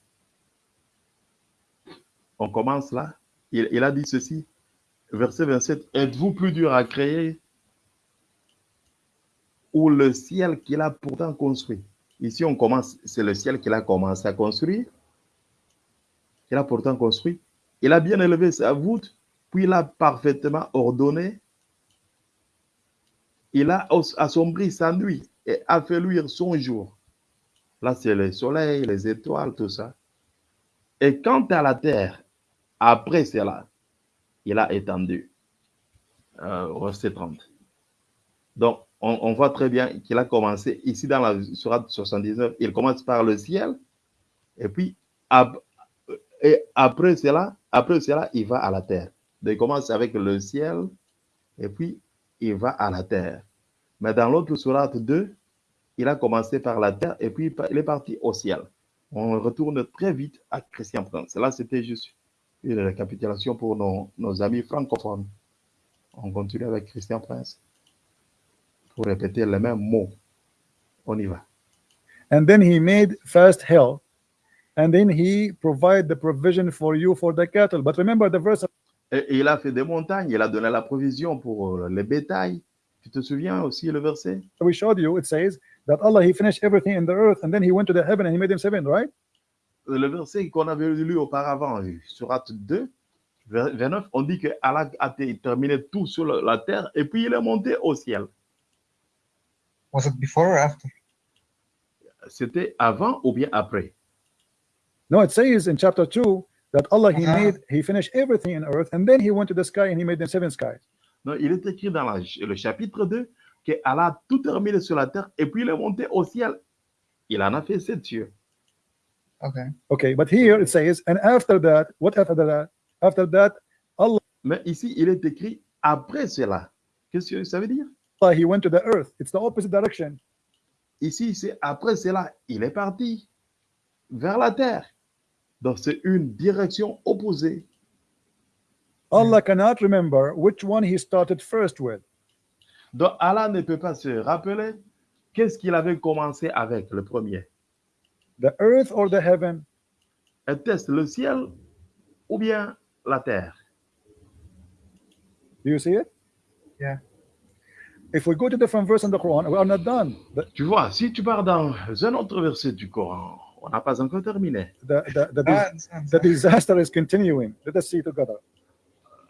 on commence là. Il, il a dit ceci, verset 27, êtes-vous plus dur à créer ou le ciel qu'il a pourtant construit? Ici, on commence, c'est le ciel qu'il a commencé à construire. Il a pourtant construit. Il a bien élevé sa voûte, puis il a parfaitement ordonné il a assombri sa nuit et a fait luire son jour. Là, c'est le soleil, les étoiles, tout ça. Et quant à la terre, après cela, il a étendu. Euh, verset 30. Donc, on, voit très bien qu'il a commencé ici dans la Sourate 79. Il commence par le ciel, et puis et après cela, après cela, il va à la terre. Il commence avec le ciel, et puis il va à la terre. Mais dans l'autre sourate 2, il a commencé par la terre et puis il est parti au ciel. On retourne très vite à Christian Prince. Là, c'était juste une récapitulation pour nos, nos amis francophones. On continue avec Christian Prince pour répéter les mêmes mots. On y va. And then he made fast hell, and then he provide the provision for you for the cattle. But remember the verse Et, et il a fait des montagnes, il a donné la provision pour euh, les bétails. Tu te souviens aussi le verset? We showed you. It says that Allah he finished everything in the earth, and then he went to the heaven and he made them seven, right? le verset qu'on avait lu auparavant, surat 2, vers- 29, on dit que Allah a terminé tout sur la- la terre et puis il est monté au ciel. Was it before or after? C'était avant ou bien après? No, it says in chapter two that Allah he Uh-huh. made he finished everything in earth, and then he went to the sky and he made them seven skies. Non, il est écrit dans la- le chapitre 2 que Allah a tout terminé sur la terre et puis il est monté au ciel. Il en a fait sept cieux. Okay. Okay, but here it says, and after that, what after that? After that, Allah. Mais ici, il est écrit après cela. Qu'est-ce que ça veut dire Allah he went to the earth. It's the opposite direction. Ici, c'est après cela, il est parti vers la terre. Donc, c'est une direction opposée. Allah cannot remember which one he started first with. Donc Allah ne peut pas se rappeler qu'est-ce qu'il avait commencé avec le premier. The earth or the heaven? Était-ce le ciel ou bien la terre? Do you see it? Yeah. If we go to different verse in the Quran, we are not done. The, Tu vois, si tu pars dans un autre verset du Coran, on n'a pas encore terminé. the, the, the, understand. the disaster is continuing. Let us see together.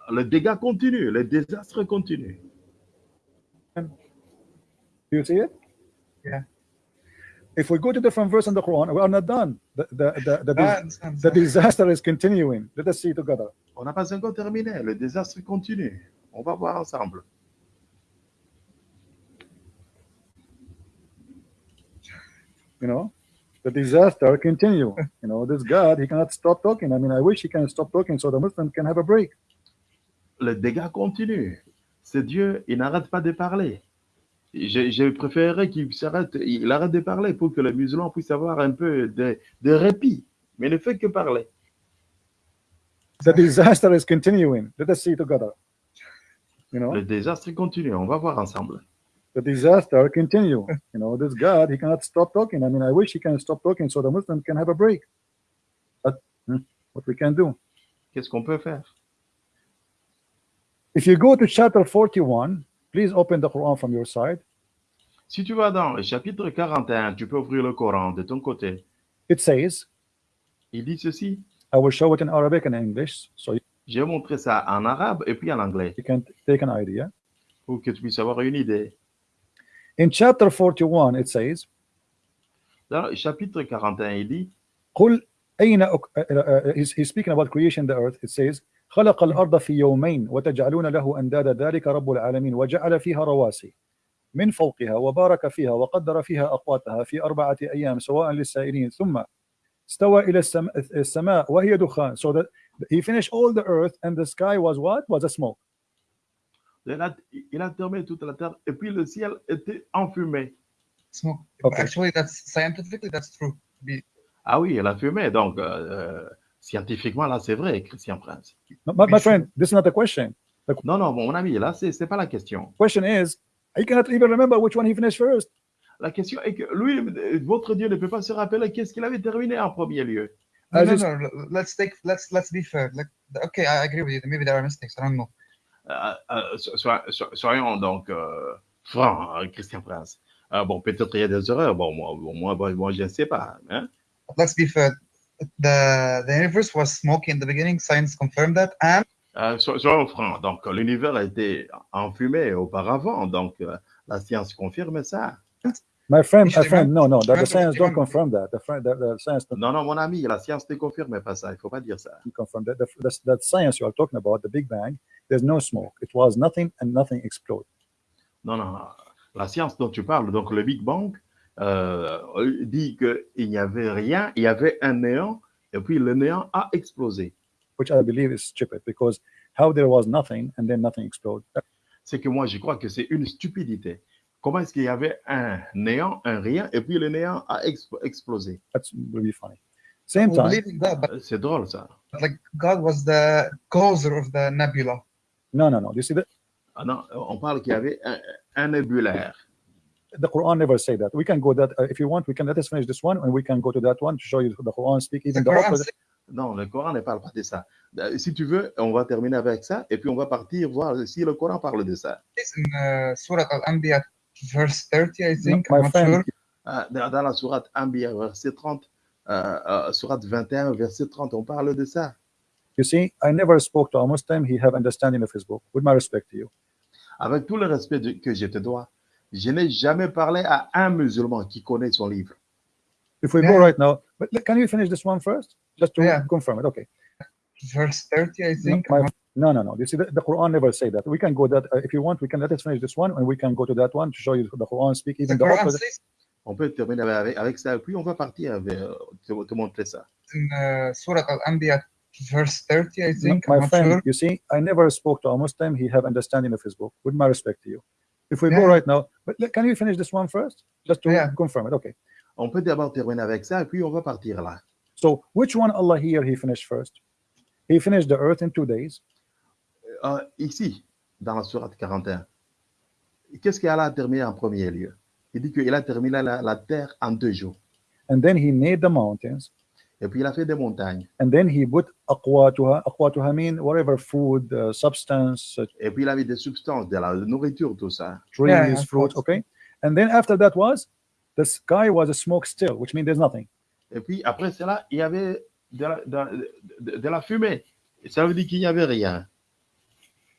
Le dégât continue, le désastre continue. Do you see it? Yeah. If we go to different verse in the Quran, we are not done. The, the, the, the, understand. the disaster is continuing. Let us see together. On n'a pas encore terminé, le désastre continue. On va voir ensemble. You know, the disaster continue. You know, this God, he cannot stop talking. I mean, I wish he can stop talking so the Muslim can have a break. Le dégât continue. C'est Dieu, il n'arrête pas de parler. Je, je préférerais qu'il s'arrête, il arrête de parler pour que les musulmans puissent avoir un peu de, de répit. Mais il ne fait que parler. The disaster is continuing. Let us see together. You know, Le désastre continue. On va voir ensemble. The disaster continue. You know, this God, he cannot stop talking. I mean, I wish he can stop talking so the Muslim can have a break. But hmm, what we can do? Qu'est-ce qu'on peut faire? If you go to chapter 41, please open the Quran from your side. Si tu vas dans le chapitre 41, tu peux ouvrir le Coran de ton côté. It says, Il dit ceci. I will show it in Arabic and English so J'ai montré ça en arabe et puis en anglais you can take an idea. pour que tu puisses avoir une idée. In chapter 41, it says, Dans le chapitre 41, il dit قل أين أك... uh, uh, he's, he's speaking about creation the earth. It says, خلق الأرض في يومين وتجعلون له أندادا ذلك رب العالمين وجعل فيها رواسي من فوقها وبارك فيها وقدر فيها أقواتها في أربعة أيام سواء للسائلين ثم استوى إلى السم... السماء وهي دخان so that he finished all the earth and the sky was what? Was a smoke. il a, il a terminé toute la terre et puis le ciel était enfumé. Smoke. Okay. Actually, that's scientifically that's true. Be- Ah oui, il a fumé. Donc, euh, scientifiquement, là, c'est vrai, Christian Prince. No, my, my friend, this is not a question. Non, non, mon ami, là, c'est c'est pas la question. question is, he cannot even remember which one he finished first. La question est que lui, votre Dieu ne peut pas se rappeler qu'est-ce qu'il avait terminé en premier lieu. No, no, Let's take. Let's let's be fair. Like, okay, I agree with you. Maybe there are mistakes. I don't know. Euh, euh, so- so- so- soyons donc euh, francs, hein, Christian Prince. Bon, peut-être il y a des erreurs. Bon, moi, moi, moi, je ne sais pas. Hein? Let's be fair. The the universe was smoky in the beginning. Science confirmed that, and? Euh, so- soyons francs. Donc, l'univers a été enfumé auparavant. Donc, euh, la science confirme ça. My friend, my friend, no, no, the, science don't confirm that. The, friend, the, the science Non, non, mon ami, la science ne confirme pas ça. Il ne faut pas dire ça. confirm that. The, the, that science you are talking about, the Big Bang, there's no smoke. It was nothing and nothing exploded. Non, non, non. La science dont tu parles, donc le Big Bang, euh, dit qu'il n'y avait rien, il y avait un néant, et puis le néant a explosé. which I believe is stupid because how there was nothing and then nothing exploded. C'est que moi, je crois que c'est une stupidité. Comment est-ce qu'il y avait un néant, un rien, et puis le néant a exp- explosé? That's will be funny. Same time, C'est drôle, ça. like God was the causer of the nebula. no, no, no. You see, the, Ah non, on parle qu'il y avait un, un nébulaire. the Quran never say that. We can go that uh, if you want. We can let us finish this one and we can go to that one to show you the Quran speak The even the says Non, le Coran ne parle pas de ça. Euh, Si tu veux, on va terminer avec ça, et puis on va partir voir si le Coran parle de ça. in uh, Surah Al-Anbiya, verse 30, I No, think. my I'm not friend, sure. Ah, Dans la sourate Anbiya, verset 30, euh, euh, sourate 21, verset 30, on parle de ça. you see, I never spoke to a Muslim. He have understanding of his book. With my respect to you, Avec tout le respect de- que je te dois, je n'ai jamais parlé à un musulman qui connaît son livre. if we Yeah. go right now, but can you finish this one first, just to Yeah. confirm it? Okay. Verse 30, I No, think. not- No, no, no. You see, the, the Quran never say that. We can go that uh, if you want. We can let us finish this one, and we can go to that one to show you the Quran speak even the Quran opposite. says On peut terminer avec, avec ça, puis on va partir vers, te, te montrer ça. in uh, Surah Al-Anbiya, verse 30, I No, think. my I'm friend, sure. you see, I never spoke to a Muslim. He have understanding of his book. With my respect to you, if we go right now, but le- can you finish this one first, just to Yeah. confirm it? Okay. On peut d'abord terminer avec ça, puis on va partir là. So which one Allah here he finished first? He finished the earth in two days. Euh, ici, dans la sourate 41, qu'est-ce qu'Allah a terminé en premier lieu? Il dit qu'il a terminé la, la terre en deux jours. and then he made the mountains Et puis il a fait des montagnes. and then he put aqwatuha aqwatuha mean whatever food uh, substance uh, Et puis il avait des substances, de la nourriture, tout ça. trees Yeah, yeah, of fruits course. okay? And then after that was the sky was a smoke still which means there's nothing Et puis après cela, il y avait de la, de, de- de la fumée. Ça veut dire qu'il n'y avait rien.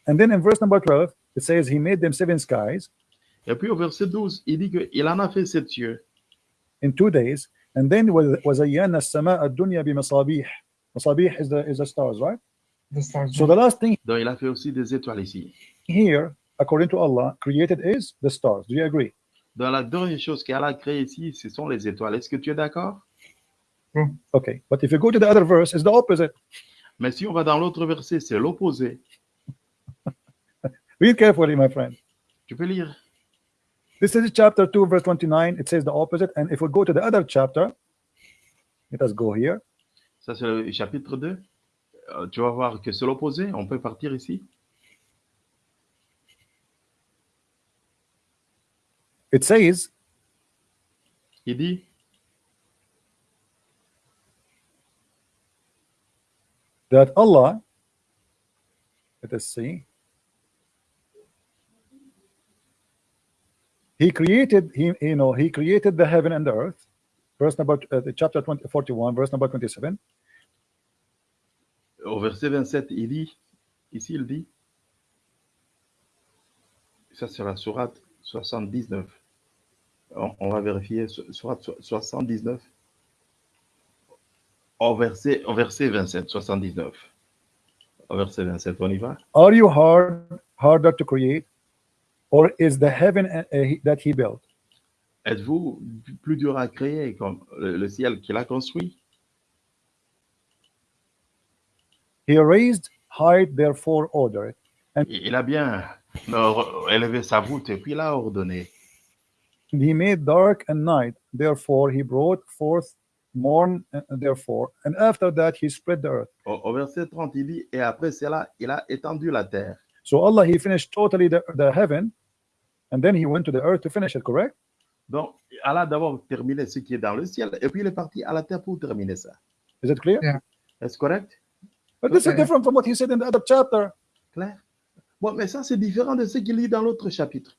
and then in verse number 12 it says he made them seven skies Et puis au verset 12, il dit qu'il en a fait sept cieux. in two days and then was وزينا السماء الدنيا بمصابيح مصابيح is the is the stars right The stars. so the last thing Donc il a fait aussi des étoiles ici. here according to Allah created is the stars do you agree Dans la dernière chose qu'Allah a créée ici, ce sont les étoiles. Est-ce que tu es d'accord okay but if you go to the other verse it's the opposite Mais si on va dans l'autre verset, c'est l'opposé. read carefully my friend Tu peux lire. This is chapter 2, verse 29. It says the opposite. And if we go to the other chapter, let us go here. Ça, c'est le chapitre 2. Euh, tu vas voir que c'est l'opposé. On peut partir ici. It says, Il dit, that Allah, let us see, He created, he, you know, He created the heaven and the earth. Verse number, uh, the chapter 20, 41, verse number 27. au verset 27, il dit, ici il dit, ça c'est la sourate 79. On, on va vérifier, so- sourate so- 79. Au verset, au verset 27, 79. Au verset 27, on y va? Are you hard, harder to create, or is the heaven uh, uh, that He built? Êtes-vous plus dur à créer comme le, ciel qu'il a construit He raised height, therefore ordered. Il a bien euh, élevé sa voûte et puis il a ordonné. And he made dark and night, therefore he brought forth morn, uh, therefore, and after that he spread the earth. Au, au verset 30, il dit, et après cela, il a étendu la terre. So Allah, he finished totally the, the heaven, and then he went to the earth to finish it, correct? Donc, Allah a d'abord terminé ce qui est dans le ciel, et puis il est parti à la terre pour terminer ça. Is it clear? Yeah. Est-ce correct? But this is different from what he said in the other chapter. Clair? Bon, mais ça, c'est différent de ce qu'il lit dans l'autre chapitre.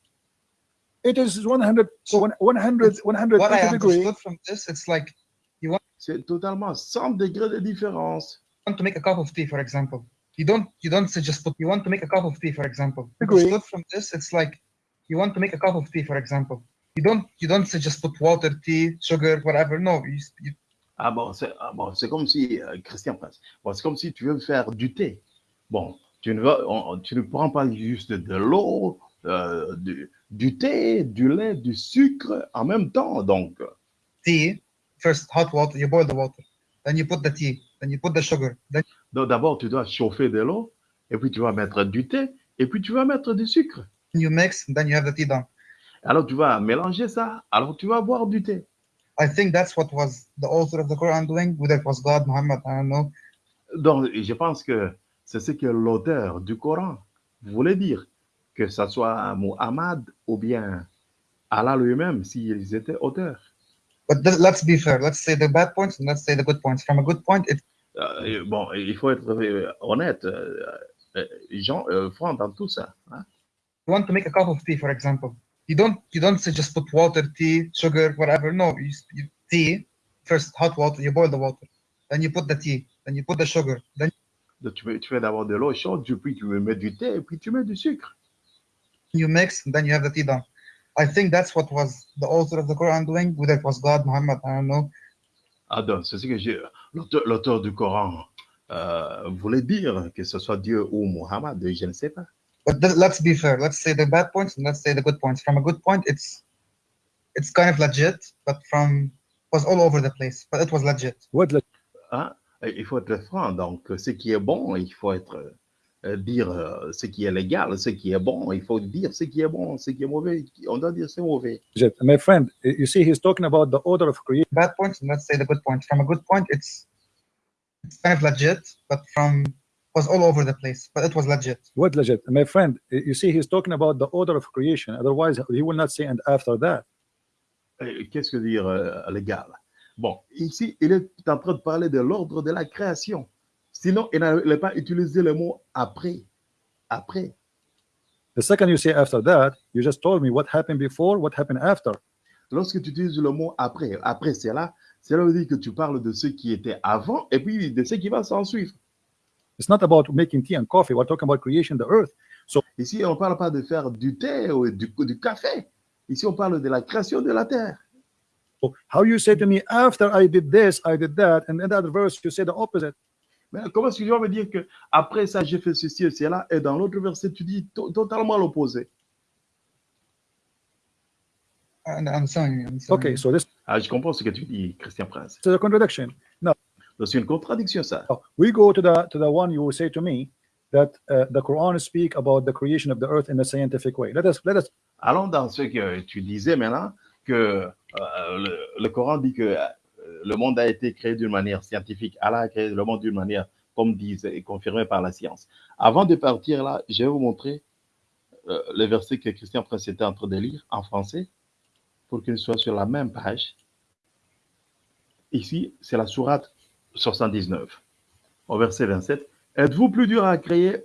It is 100, So, 100, 100 What I 120 degree. understood from this, it's like you want. C'est totalement 100 degrés de différence. want to make a cup of tea, for example. You don't you don't say just put you want to make a cup of tea, for example. Agree. Understood from this, it's like you want to make a cup of tea, for example. You don't you don't say just put water, tea, sugar, whatever. No, you, you Ah bon, c'est ah bon, comme si, euh, Christian Prince, bon, c'est comme si tu veux faire du thé. Bon, tu ne, vas- on- tu ne prends pas juste de l'eau, euh, du, du thé, du lait, du sucre en même temps. Donc, tea first hot water. You boil the water, then you put the tea, then you put the sugar, then donc d'abord, tu dois chauffer de l'eau, et puis tu vas mettre du thé, et puis tu vas mettre du sucre. You mix, then you have the tea done. Alors tu vas mélanger ça, alors tu vas boire du thé. I think that's what was the author of the Quran doing. Whether it was God, Muhammad, I don't know. Donc, je pense que c'est ce que l'auteur du Coran voulait dire, que ce soit Muhammad ou bien Allah lui-même, s'ils étaient auteurs. But th- let's be fair. Let's say the bad points and let's say the good points. From a good point, it Euh, bon, il faut être euh, honnête, euh, euh, Jean, euh, franc dans tout ça. hein. You want to make a cup of tea, for example, you don't you don't say just put water, tea, sugar, whatever. No, you, you tea first hot water. You boil the water, then you put the tea, then you put the sugar, then Donc, tu, tu fais d'abord de l'eau chaude, puis tu mets du thé, et puis tu mets du sucre. you mix, and then you have the tea done. I think that's what was the author of the Quran doing. Whether it was God, Muhammad, I don't know. Ah, donc, c'est ce que j'ai. L'auteur, l'auteur du Coran euh, voulait dire, que ce soit Dieu ou Muhammad, je ne sais pas. But th- let's be fair. Let's say the bad points and let's say the good points. From a good point, it's it's kind of legit, but from was all over the place. But it was legit. What the- Hein? Il faut être franc. Donc, ce qui est bon, il faut être euh, dire euh, ce qui est légal, ce qui est bon. Il faut dire ce qui est bon, ce qui est mauvais. On doit dire c'est mauvais. My friend, you see, he's talking about the order of creation. Bad points and let's say the good points. From a good point, it's it's kind of legit, but from was all over the place, but it was legit. What legit? My friend, you see, he's talking about the order of creation. Otherwise, he will not say and after that. Euh, Qu'est-ce que dire euh, légal Bon, ici, il est en train de parler de l'ordre de la création. Sinon, il n'allait pas utiliser le mot après. Après. The second you say after that, you just told me what happened before, what happened after. Lorsque tu utilises le mot après, après cela, cela veut dire que tu parles de ce qui était avant et puis de ce qui va s'en suivre. It's not about making tea and coffee. We're talking about creation the earth. Ici, on ne parle pas de faire du thé ou du, du café. Ici, on parle de la création de la terre. So how you say to me after I did this, I did that, and in that verse you say the opposite. Mais comment est-ce que tu vas me dire que après ça, j'ai fait ceci et cela, et dans l'autre verset, tu dis to- totalement l'opposé? And I'm sorry. I'm sorry. Okay, so this Ah, je comprends ce que tu dis, Christian Prince. is a contradiction. C'est une contradiction, ça. Now, we go to the to the one you will say to me that uh, the Quran speak about the creation of the earth in a scientific way. Let us let us Allons dans ce que tu disais maintenant, que euh, le, le Coran dit que euh, le monde a été créé d'une manière scientifique. Allah a créé le monde d'une manière, comme disent, et confirmé par la science. Avant de partir là, je vais vous montrer euh, le verset que Christian Prince était en train de lire en français pour qu'il soit sur la même page. Ici, c'est la sourate 79, au verset 27. Êtes-vous plus dur à créer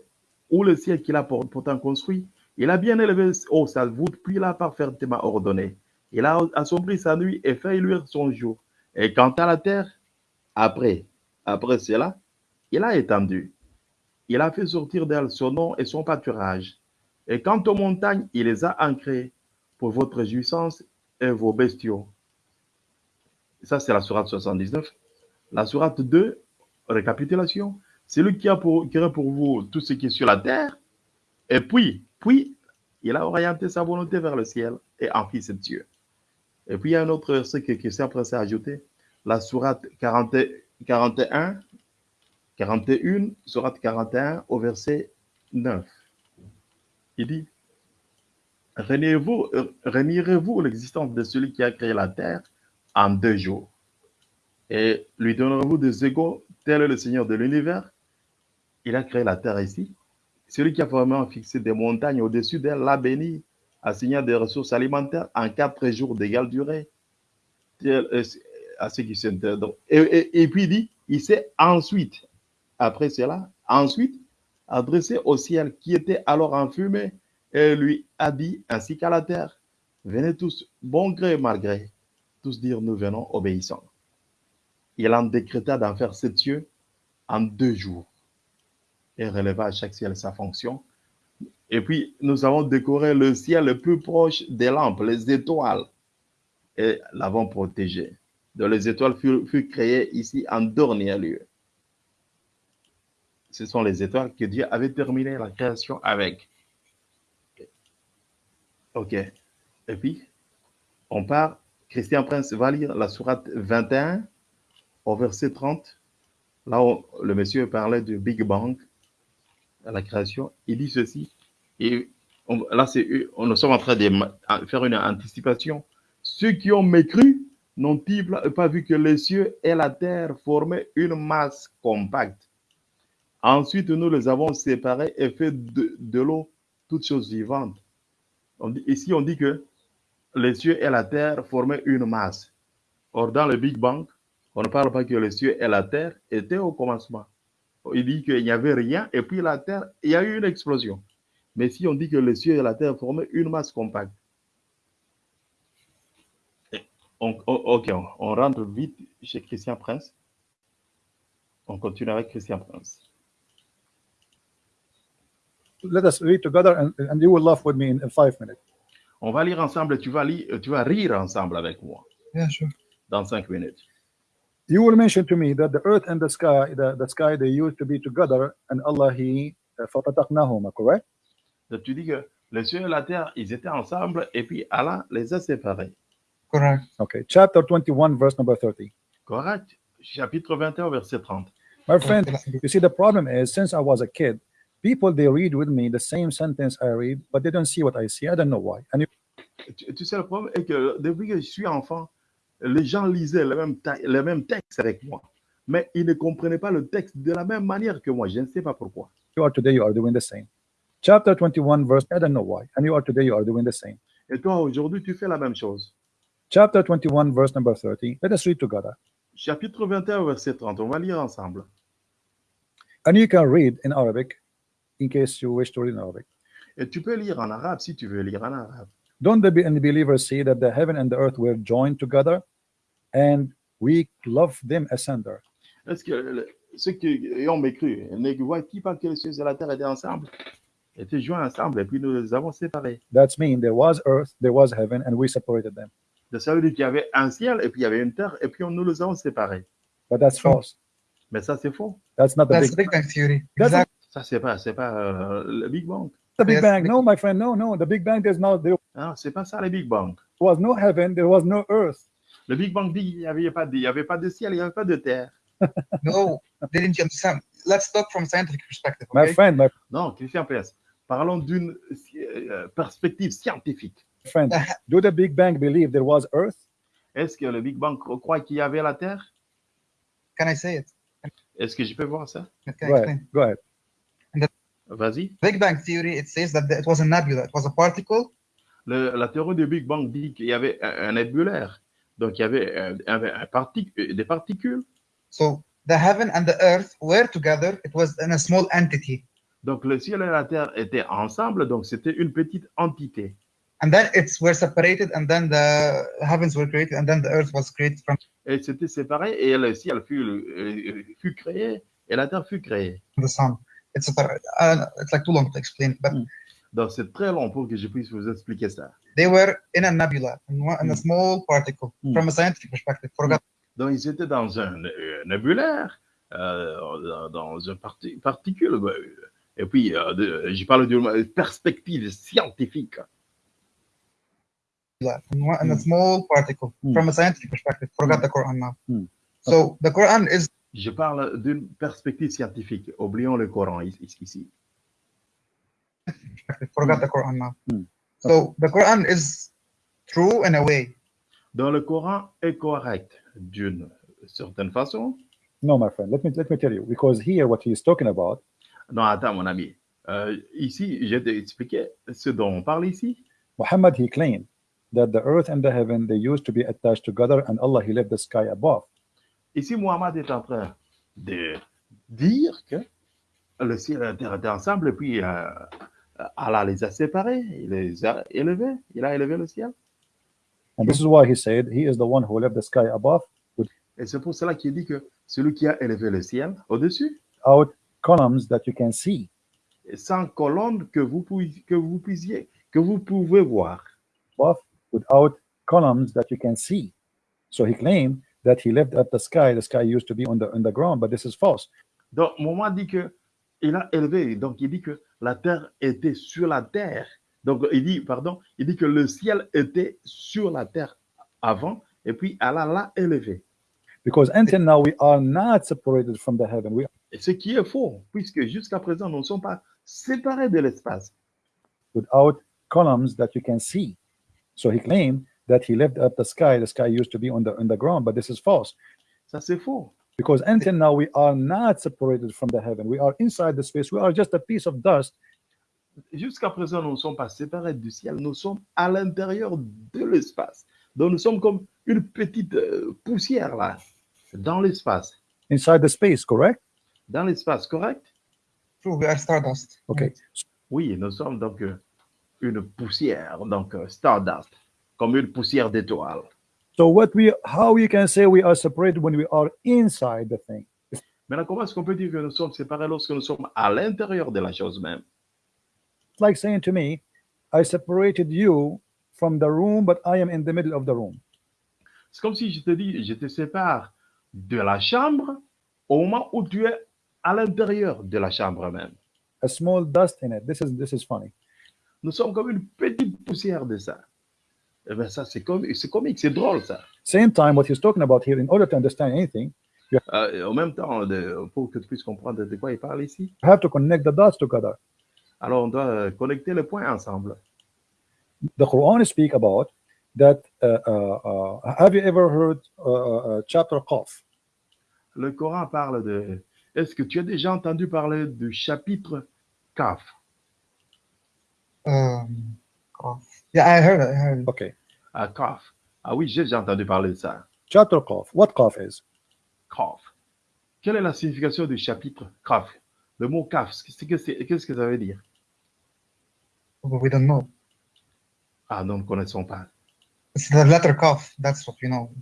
ou le ciel qu'il a pour- pourtant construit? Il a bien élevé sa voûte, puis il a parfaitement ordonné. Il a assombri sa nuit et fait luire son jour. Et quant à la terre, après, après cela, il a étendu. Il a fait sortir d'elle son nom et son pâturage. Et quant aux montagnes, il les a ancrées pour votre jouissance et vos bestiaux. Ça, c'est la sourate 79. La sourate 2, récapitulation. C'est lui qui a pour, pour vous tout ce qui est sur la terre. Et puis, puis, il a orienté sa volonté vers le ciel et en fils de Dieu. Et puis, il y a un autre verset que Christian Prince a ajouté. La sourate 40 41, 41, sourate 41 au verset 9. Il dit, Renierez-vous euh, l'existence de celui qui a créé la terre en deux jours? Et lui donnerez-vous des égaux tel est le Seigneur de l'univers Il a créé la terre ici. Celui qui a vraiment fixé des montagnes au-dessus d'elle l'a béni, assigné des ressources alimentaires en quatre jours d'égale durée. À ceux qui s'interdont. Et, et- et puis il dit, il s'est ensuite, après cela, ensuite adressé au ciel qui était alors en fumée et lui a dit, ainsi qu'à la terre, venez tous, bon gré mal gré, tous dire, nous venons obéissants. Il en décréta d'en faire sept cieux en deux jours et releva à chaque ciel sa fonction. Et puis, nous avons décoré le ciel le plus proche des lampes, les étoiles, et l'avons protégé. Donc, les étoiles furent, furent créées ici en dernier lieu. Ce sont les étoiles que Dieu avait terminé la création avec. OK. Et puis, on part. Christian Prince va lire la sourate 21 au verset 30. Là où le monsieur parlait du Big Bang, à la création. Il dit ceci. Et là, on- nous sommes en train de faire une anticipation. Ceux qui ont mécru n'ont-ils pas vu que les cieux et la terre formaient une masse compacte Ensuite, nous les avons séparés et fait de, l'eau toutes choses vivantes. Ici, on dit que les cieux et la terre formaient une masse. Or, dans le Big Bang, on ne parle pas que les cieux et la terre étaient au commencement. Il dit qu'il n'y avait rien et puis la terre, il y a eu une explosion. Mais si on dit que les cieux et la terre formaient une masse compacte, on, ok, on, on rentre vite chez Christian Prince. On continue avec Christian Prince. let us read together and, and you will laugh with me in, in five minutes. On va lire ensemble et tu vas, lire, tu vas rire ensemble avec moi Yeah, sure. dans cinq minutes. you will mention to me that the earth and the sky, the, the sky, they used to be together, and Allah, He, uh, correct? That tu dis que les cieux et la terre, ils étaient ensemble, et puis Allah les a séparés. Correct. Okay, chapter 21, verse number 30. Correct. Chapitre 21, verset 30. My friend, you see, the problem is, since I was a kid, people, they read with me the same sentence I read, but they don't see what I see. I don't know why. And you... tu, tu sais, le problème est que depuis que je suis enfant, les gens lisaient le même, ta- le même texte avec moi. mais ils ne comprenaient pas le texte de la même manière que moi. Je ne sais pas pourquoi. You are today, you are doing the same. Chapter 21, verse, I don't know why. And you are today, you are doing the same. Et toi, aujourd'hui, tu fais la même chose. Chapter 21, verse number 30. Let us read together. Chapitre 21, verset 30. On va lire ensemble. And you can read in Arabic in case you wish to read in Arabic. Et tu peux lire en arabe si tu veux lire en arabe. Don't the unbelievers see that the heaven and the earth were joined together and we love them asunder? Est-ce que le- ceux qui ont mécru, ne voient qui pas que les cieux et la terre étaient ensemble, étaient joints ensemble, et puis nous les avons séparés. That's mean there was earth, there was heaven, and we separated them. Donc, ça veut dire qu'il y avait un ciel, et puis il y avait une terre, et puis on- nous les avons séparés. But that's false. Mais ça, c'est faux. That's not the That's big, Big Bang Theory. That's Exactly. Ça, c'est pas, c'est pas euh, le Big Bang. the Big Yes, Bang. big- No, my friend, no, no. The Big Bang, there's no, there Non, c'est pas ça le Big Bang. was no heaven, there was no earth. Le Big Bang dit qu'il n'y avait, pas de- il y avait pas de ciel, il n'y avait pas de terre. No, didn't you understand? Let's talk from scientific perspective. My Okay? friend, my Non, Christian PS. Parlons d'une euh, perspective scientifique. friend, do the Big Bang believe there was earth? Est-ce que le Big Bang croit qu'il y avait la terre? Can I say it? Est-ce que je peux voir ça? Go explain? ahead. Go ahead. Vas-y. Big Bang Theory, it says that it was a nebula. It was a particle. Le- la théorie du Big Bang dit qu'il y avait un, un nébulaire. Donc, il y avait un- un- un parti- euh, des particules. So the heaven and the earth were together. It was in a small entity. Donc, le ciel et la terre étaient ensemble. Donc, c'était une petite entité. And then it's were separated, and then the heavens were created, and then the earth was created from Et c'était séparé et le ciel fut, euh, fut créé et la terre fut créée. the sun. It's a, uh, it's like too long to explain, but Mm. Donc, c'est très long pour que je puisse vous expliquer ça. they were in a nebula, in, one, in a Mm. small particle. Mm. From a scientific perspective, forgot. Donc, ils étaient dans un euh, nébulaire, euh, dans- une parti- particule. Et puis, euh, de- je parle d'une perspective scientifique. in, one, in a Mm. small particle. Mm. From a scientific perspective, forgot the Quran now. Mm. So the Quran is Je parle d'une perspective scientifique. Oublions le Coran ici. Forgot the Quran now. Mm. So the Quran is true in a way. Donc, le Coran est correct d'une certaine façon. No, my friend. Let me let me tell you, because here what he is talking about, Non, attends, mon ami. Euh, ici, je t'ai expliqué ce dont on parle ici. Muhammad he claimed that the earth and the heaven they used to be attached together, and Allah he left the sky above. Ici, Mohamed est en train de dire que le ciel et la terre étaient ensemble, et puis euh, Allah les a séparés, il les a élevés, il a élevé le ciel. And this is why he said he is the one who left the sky above Et c'est pour cela qu'il dit que celui qui a élevé le ciel au-dessus, without columns that you can see. sans colonne que vous, que vous puissiez, que vous pouvez voir. above without columns that you can see. So he claimed that he left up the sky. The sky used to be on the on the ground, but this is false. Donc, Mohamed dit que il a élevé, donc il dit que la terre était sur la terre. Donc, il dit, pardon, il dit que le ciel était sur la terre avant, et puis Allah l'a élevé. Because until now we are not separated from the heaven. We ce qui est faux, puisque jusqu'à présent, nous ne sommes pas séparés de l'espace. without columns that you can see. So he claimed that he left up the sky. The sky used to be on the on the ground, but this is false. Ça, c'est faux. Because until now we are not separated from the heaven. We are inside the space. We are just a piece of dust Jusqu'à présent, nous ne sommes pas séparés du ciel, nous sommes à l'intérieur de l'espace. Donc, nous sommes comme une petite euh, poussière là, dans l'espace. inside the space. Correct? Dans l'espace, correct? True, we are stardust. Okay. Oui, nous sommes donc euh, une poussière, donc euh, stardust, comme une poussière d'étoile. So what we how you can say we are separated when we are inside the thing? Maintenant, comment est-ce qu'on peut dire que nous sommes séparés lorsque nous sommes à l'intérieur de la chose même? It's like saying to me, I separated you from the room, but I am in the middle of the room. C'est comme si je te dis, je te sépare de la chambre au moment où tu es à l'intérieur de la chambre même. A small dust in it. This is this is funny. Nous sommes comme une petite poussière de ça. Eh bien, ça, c'est comique, c'est comique, c'est drôle, ça. Same time, what he's talking about here, in order to understand anything, Euh, et en même temps, de- pour que tu puisses comprendre de quoi il parle ici, you have to connect the dots together. alors on doit euh, connecter les points ensemble. The Quran speak about that. Uh, uh, uh, have you ever heard uh, uh, chapter Qaf? le Coran parle de... Est-ce que tu as déjà entendu parler du chapitre Kaf Um, Qaf. Yeah, I heard it. I heard it. Okay. Ah, Kaf. Ah oui, j'ai déjà entendu parler de ça. Chapter Qaf. What Qaf is? Kaf. Quelle est la signification du chapitre Kaf Le mot Kaf, qu'est-ce que c'est- ça veut dire? But we don't know. Ah, nous ne connaissons pas. It's the letter Qaf. That's what we know.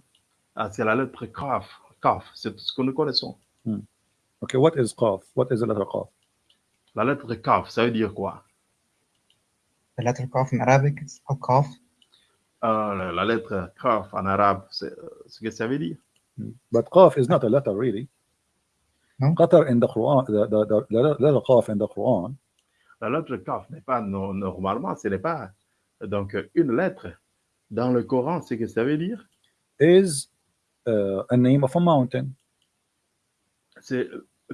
Ah, c'est la lettre Kaf. Kaf, c'est tout ce que nous connaissons. Okay, what is Qaf? What is the letter Qaf? La lettre Kaf, ça veut dire quoi? The letter Qaf in Arabic, it's called Qaf. Ah, la, la lettre Kaf en arabe, c'est euh, ce que ça veut dire. But Qaf is not a letter really. No? Qatar in the Quran, the, the, the, the letter Qaf in the Quran La lettre Kaf n'est pas no- normalement, ce n'est pas donc une lettre. Dans le Coran, c'est que ça veut dire? Is uh, a name of a mountain. c'est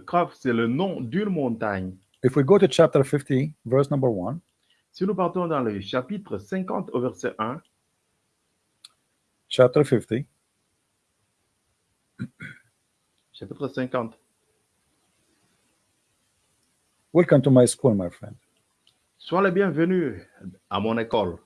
Kaf, c'est le nom d'une montagne. If we go to chapter 50, verse number 1, Si nous partons dans le chapitre 50 au verset 1, chapter 50, chapitre 50, welcome to my school, my friend. Sois le bienvenu à mon école.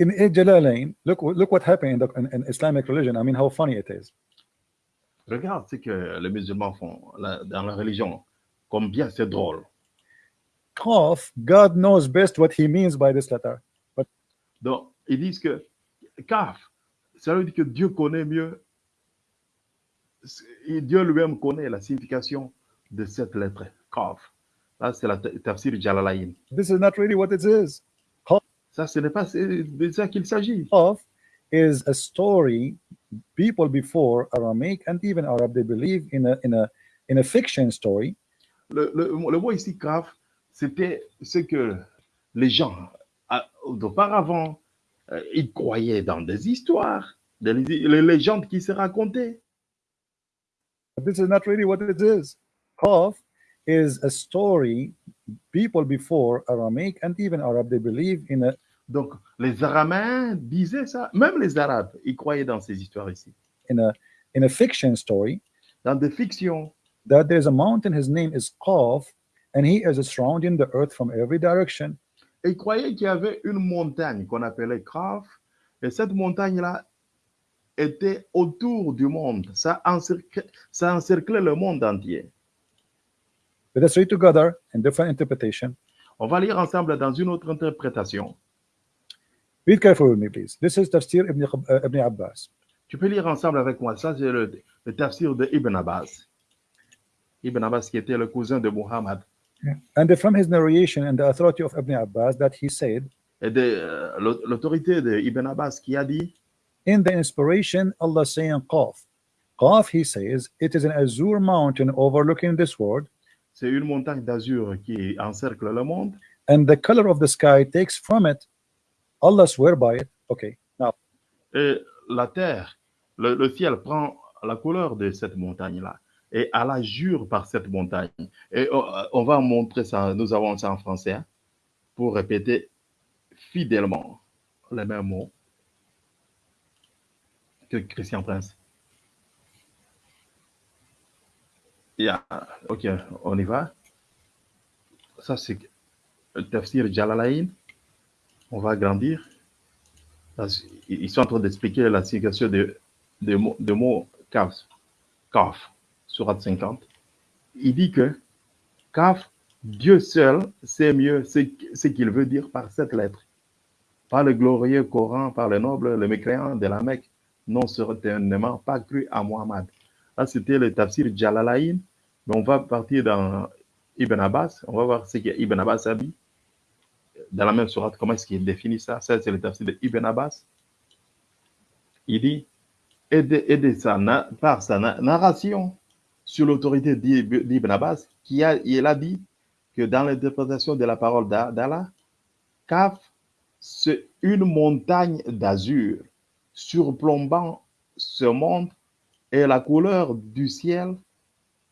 In Al Jalalain, look, look what happened in, the, in, in Islamic religion. I mean, how funny it is. Regarde ce que les musulmans font là, dans la religion. Combien c'est drôle. Qaf, God knows best what he means by this letter. Donc, ils disent que Kaf, ça veut dire que Dieu connaît mieux, et Dieu lui-même connaît la signification de cette lettre, Kaf. Là, c'est la ta- tafsir Jalalain. This is not really what it is. Ça, ce n'est pas de ça qu'il s'agit. Qaf is a story people before Aramaic and even Arab they believe in a in a in a fiction story Le, le- le mot ici, Kaf, c'était ce que les gens, auparavant, euh, ils croyaient dans des histoires, des les légendes qui se racontaient. but this is not really what it is. Qaf is a story people before Aramaic and even Arab they believe in a Donc, les Araméens disaient ça. Même les Arabes, ils croyaient dans ces histoires ici. in a in a fiction story Dans des fictions, that there's a mountain his name is Qaf and he is surrounding the earth from every direction ils croyaient qu'il y avait une montagne qu'on appelait Kraf. Et cette montagne-là était autour du monde. Ça encerclait, ça encerclait le monde entier. let us read together in different interpretation On va lire ensemble dans une autre interprétation. Read carefully with me please this is tafsir ibn, uh, ibn Abbas Tu peux lire ensemble avec moi. Ça, c'est le, le tafsir de Ibn Abbas. Ibn Abbas qui était le cousin de Muhammad. and from his narration and the authority of Ibn Abbas that he said Et de euh, l'au- l'autorité de Ibn Abbas qui a dit in the inspiration Allah saying Qaf Qaf he says it is an azure mountain overlooking this world c'est une montagne d'azur qui encercle le monde. and the color of the sky takes from it Allah swear by it okay now Et la terre, le, ciel prend la couleur de cette montagne-là. Et Allah jure par cette montagne. Et on, on va montrer ça, nous avons ça en français, hein, pour répéter fidèlement les mêmes mots que Christian Prince. Yeah. Ok, on y va. Ça, c'est le tafsir Jalalain. On va agrandir. Parce- Ils sont en train d'expliquer la signification de, de, de mots kaf, kaf, surat 50. Il dit que kaf, Dieu seul sait mieux ce, qu'il veut dire par cette lettre. Par le glorieux Coran, par le noble, le mécréant de la Mecque, non certainement pas cru à Muhammad. Là, c'était le tafsir Jalalain, mais on va partir dans Ibn Abbas, on va voir ce que Ibn Abbas a dit dans la même sourate, comment est-ce qu'il définit ça? Ça, c'est le tafsir de Ibn Abbas. Il dit, et de sa na- par sa na- narration sur l'autorité d'Ib- d'Ibn Abbas, qui a, il a dit que dans l'interprétation de la parole d'A- d'Allah, Kaf, c'est une montagne d'azur surplombant ce monde et la couleur du ciel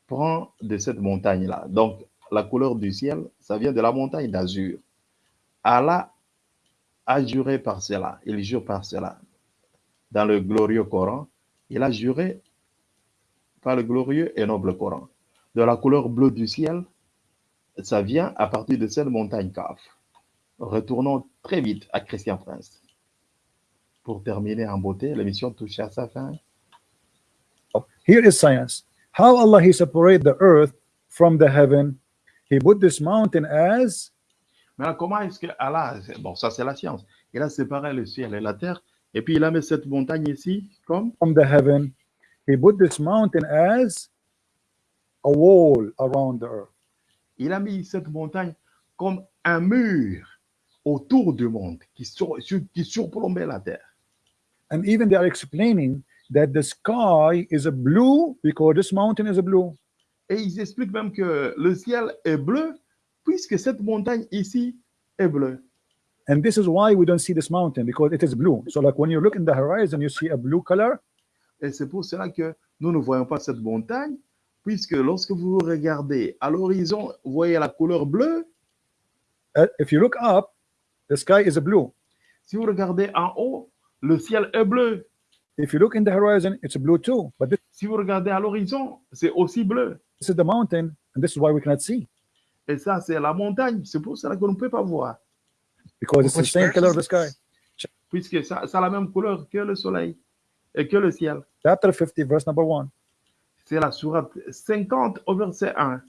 prend de cette montagne-là. Donc, la couleur du ciel, ça vient de la montagne d'azur. Allah a juré par cela, il jure par cela. Dans le glorieux Coran, il a juré par le glorieux et noble Coran. De la couleur bleue du ciel, ça vient à partir de cette montagne Kaf. Retournons très vite à Christian Prince. Pour terminer en beauté, l'émission touche à sa fin. Here is science. How Allah He separate the earth from the heaven. He put this mountain as Maintenant, comment est-ce que Allah, bon, ça c'est la science, il a séparé le ciel et la terre, et puis il a mis cette montagne ici comme? From the heaven. He put this mountain as a wall around the earth. il a mis cette montagne comme un mur autour du monde qui, sur- qui surplombait la terre. And even they are explaining that the sky is a blue because this mountain is a blue. Et ils expliquent même que le ciel est bleu puisque cette montagne ici est bleue. And this is why we don't see this mountain because it is blue. So like when you look in the horizon, you see a blue color. Et c'est pour cela que nous ne voyons pas cette montagne puisque lorsque vous regardez à l'horizon, vous voyez la couleur bleue. Uh, if you look up, the sky is blue. Si vous regardez en haut, le ciel est bleu. If you look in the horizon, it's blue too. But this, Si vous regardez à l'horizon, c'est aussi bleu. this is the mountain, and this is why we cannot see Et ça, c'est la montagne. C'est pour cela qu'on ne peut pas voir. because it's the same color of the sky. this? Puisque ça, ça a la même couleur que le soleil et que le ciel. Chapter 50, verse number one. C'est la sourate 50 au verset 1.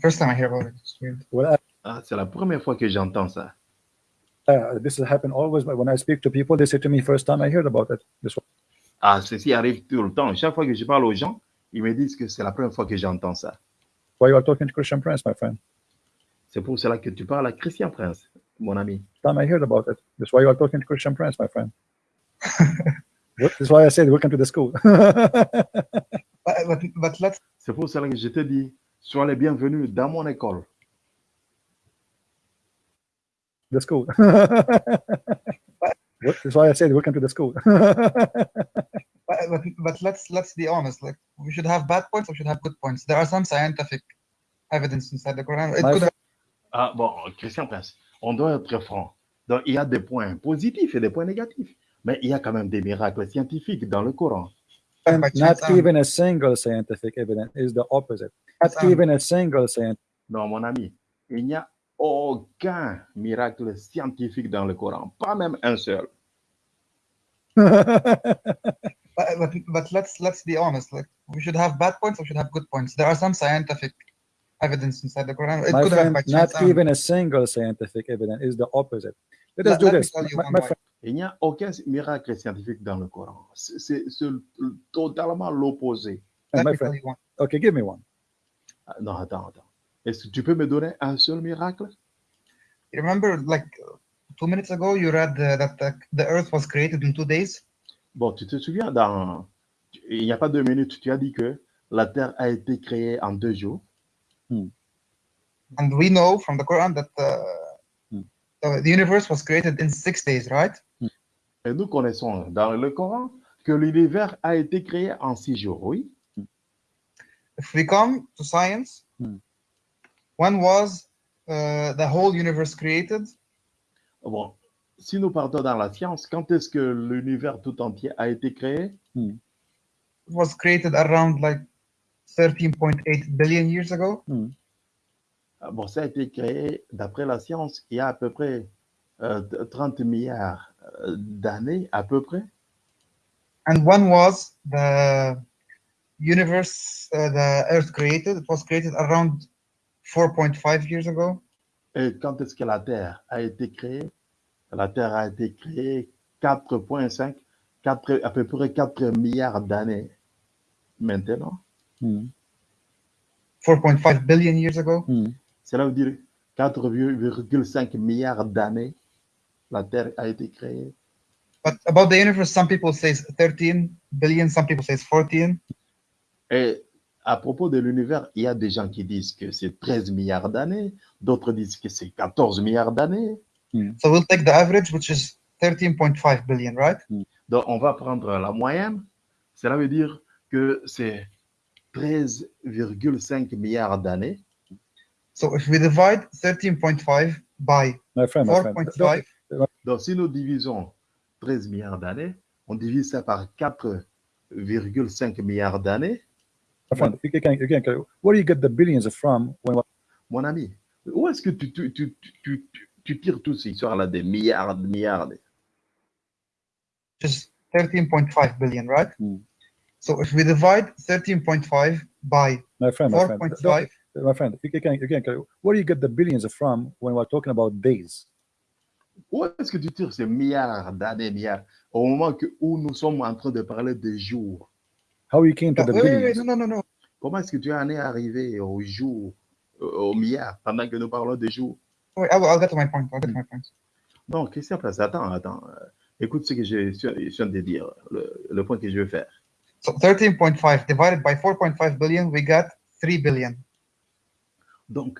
First time I hear about it. It's weird. Well, Ah, c'est la première fois que j'entends ça. uh, this has happened always. But when I speak to people, they say to me, first time I heard about it. This one. Ah, ceci arrive tout le temps. Chaque fois que je parle aux gens, ils me disent que c'est la première fois que j'entends ça. Why you are talking to Christian Prince, my friend? C'est pour cela que tu parles à Christian Prince, mon ami. Time I heard about it. That's why you are talking to Christian Prince, my friend. That's why I said welcome to the school. But, but, C'est pour cela que je te dis, sois les bienvenus dans mon école. the school. What- That's why I said welcome to the school. But, but, let's let's be honest. Like we should have bad points, or we should have good points. There are some scientific evidence inside the Quran. It could friend- Ah, bon, Christian Prince, on doit être franc. Donc, il y a des points positifs et des points négatifs. Mais il y a quand même des miracles scientifiques dans le Coran. have Not um, even a single scientific evidence is the opposite. Not even a single scientific. Non, mon ami, il n'y a aucun miracle scientifique dans le Coran, pas même un seul. But, but, but let's let's be honest. Like we should have bad points, or we should have good points. There are some scientific evidence inside the Quran. It my could have friend, by not chance. um, even a single scientific evidence is the opposite. Let us Let- do let this. tell you My, my Il n'y a aucun miracle scientifique dans le Coran. C'est c'est- c'est totalement l'opposé. let my me tell friend. you one. Okay, give me one. Ah, Non, attends, attends. Est-ce que tu peux me donner un seul miracle You remember, like two minutes ago, you read uh, that the, the Earth was created in two days. Bon, tu te souviens, dans... il n'y a pas deux minutes, tu as dit que la Terre a été créée en deux jours. And we know from the Quran that uh, Hmm. the, the universe was created in six days, right? Et nous connaissons dans le Coran que l'univers a été créé en six jours, oui. If we come to science, Hmm. when was uh, the whole universe created? Bon, si nous partons dans la science, quand est-ce que l'univers tout entier a été créé? It was created around like 13.8 billion years ago. Ah, Bon, ça a été créé, d'après la science, il y a à peu près euh, 30 milliards euh, d'années, à peu près. And when was the universe, uh, the Earth created? It was created around 4.5 years ago. Et quand est-ce que la Terre a été créée? La Terre a été créée 4,5, 4 à peu près 4 milliards d'années maintenant. 4.5 billion years ago. Cela veut dire 4,5 milliards d'années, la Terre a été créée. But about the universe, some people say 13 billion, some people say 14. Et à propos de l'univers, il y a des gens qui disent que c'est 13 milliards d'années, d'autres disent que c'est 14 milliards d'années. So we'll take the average, which is 13.5 billion, right? Donc, on va prendre la moyenne. Cela veut dire que c'est 13,5 milliards d'années. So if we divide 13.5 by My friend, my friend. 4.5, Donc, si nous divisons 13 milliards d'années, on divise ça par 4,5 milliards d'années. My friend, you can, you can, where do you get the billions from when Mon ami, où est-ce que tu, tu, tu, tu, tu, tires toutes ces histoires-là des milliards, de milliards de- just 13.5 billion, right? Hmm. So if we divide 13.5 by my friend, my friend, 4.5, my friend, you can, you can, where do you get the billions from when we're talking about days? Où est-ce que tu tires ces milliards d'années, milliards, au moment que, où nous sommes en train de parler des jours How you came to the wait, billions? no, no, no, no. Comment est-ce que tu en es arrivé au jour, euh, au milliard, pendant que nous parlons des jours? Wait, I'll, I'll get to my point. I'll get to my point. Place, attends, attends. euh, Écoute ce que je train de dire, le, le point que je veux faire. So 13.5 divided by 4.5 billion, we got 3 billion. Donc,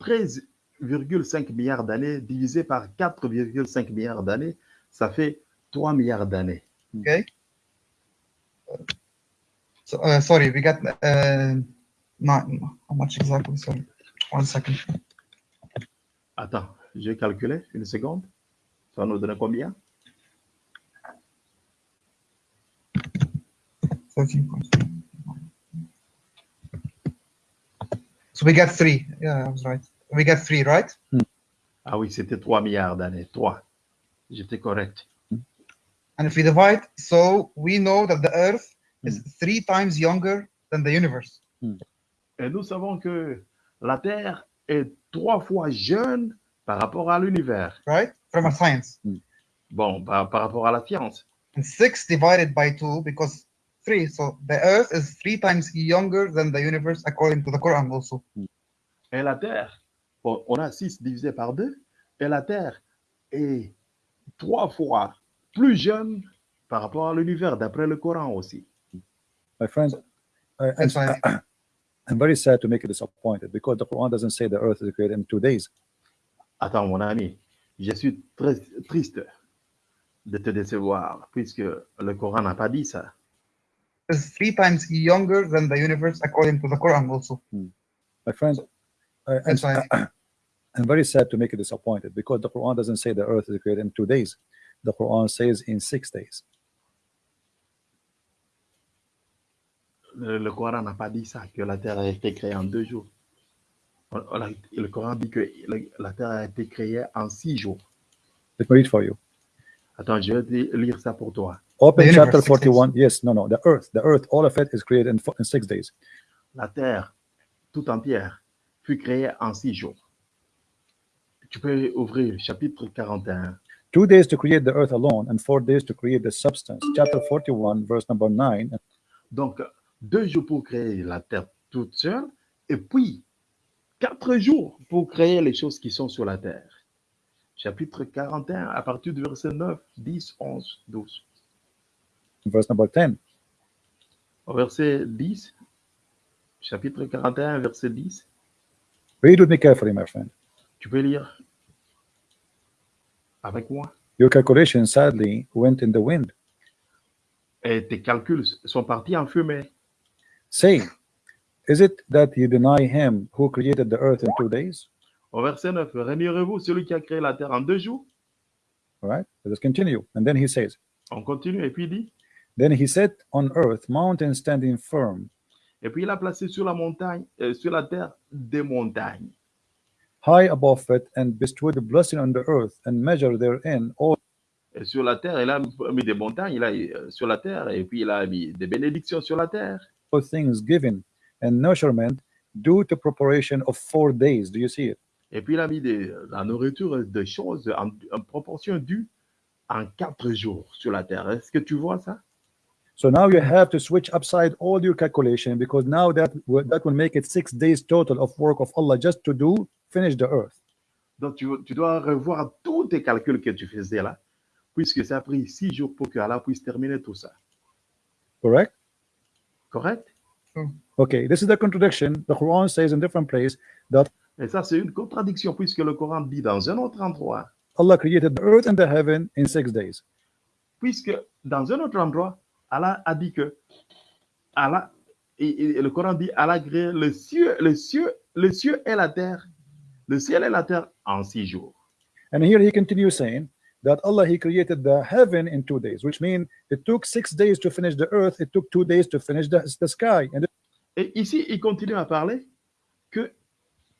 13,5 milliards d'années divisé par 4,5 milliards d'années, ça fait 3 milliards d'années. Okay. So uh, sorry, we got uh, how much exactly? Sorry, one second. Attends, j'ai calculé une seconde. Ça nous donner combien? 13.5. So we got three. Yeah, I was right. We got three, right? Ah oui, c'était 3 milliards d'années. 3. J'étais correct. And if we divide, so we know that the Earth is three times younger than the universe. Et nous savons que la Terre est trois fois jeune par rapport à l'univers. right? From a science. Bon, par, par rapport à la science. And six divided by two because three. So the earth is three times younger than the universe according to the Quran also. Et la Terre, bon, on a 6 divisé par 2, et la Terre est trois fois plus jeune par rapport à l'univers, d'après le Coran aussi. My friends, I, why I'm very sad to make you disappointed because the Quran doesn't say the earth is created in two days. Attends, mon ami, je suis très triste de te décevoir, puisque le Coran n'a pas dit ça. is three times younger than the universe according to the Quran also. Hmm. My friends, I, I'm, That's why I'm very sad to make you disappointed because the Quran doesn't say the earth is created in two days. The Quran says in six days. Le, le Coran n'a pas dit ça, que la Terre a été créée en deux jours. On- on a- Le Coran dit que le- la Terre a été créée en six jours. Let me read for you. Attends, je vais lire ça pour toi. Open The chapter universe, six days. 41. Yes, no, no. The earth, the earth, all of it is created in, in six days. La Terre tout entière fut créée en six jours. Tu peux ouvrir le chapitre 41. Two days to create the earth alone and four days to create the substance. Chapter 41, verse number 9. Donc, deux jours pour créer la Terre toute seule, et puis quatre jours pour créer les choses qui sont sur la Terre. Chapitre 41, à partir du verset 9, 10, 11, 12. Verse number 10. Au verset 10, chapitre 41, verset 10, Read with me carefully, my friend. tu peux lire avec moi. Your calculations sadly went in the wind. Et tes calculs sont partis en fumée. Say, is it that you deny him who created the earth in two days? Au verset 9, réunirez-vous celui qui a créé la terre en deux jours? All right, let us continue. And then he says, On continue, et puis il dit, Then he set on earth mountains standing firm, et puis il a placé sur la montagne, euh, sur la terre, des montagnes. high above it, and bestowed blessing on the earth, and measured therein all Et sur la terre, il a mis des montagnes, il a euh, sur la terre, et puis il a mis des bénédictions sur la terre. Things given, and nurturement due to preparation of four days. Do you see it? Et puis il a mis des, la nourriture de choses en, en proportion due en quatre jours sur la terre. Est-ce que tu vois ça? So now you have to switch upside all your calculation because now that will, that will make it six days total of work of Allah just to do finish the earth. Donc tu, tu dois revoir tous tes calculs que tu faisais là, puisque ça a pris six jours pour que Allah puisse terminer tout ça. Correct? Correct? Okay, this is the contradiction. The Quran says in different place that Et ça, c'est une contradiction, puisque le Coran dit dans un autre endroit, Allah created the earth and the heaven in six days. puisque dans un autre endroit, Allah a dit que Allah, et, et le Coran dit Allah a créé le ciel, le ciel, le ciel et la terre le ciel et la terre en six jours. And here he continues saying that Allah he created the heaven in two days, which means it took six days to finish the earth, it took two days to finish the, the sky. And Et ici, il continue à parler que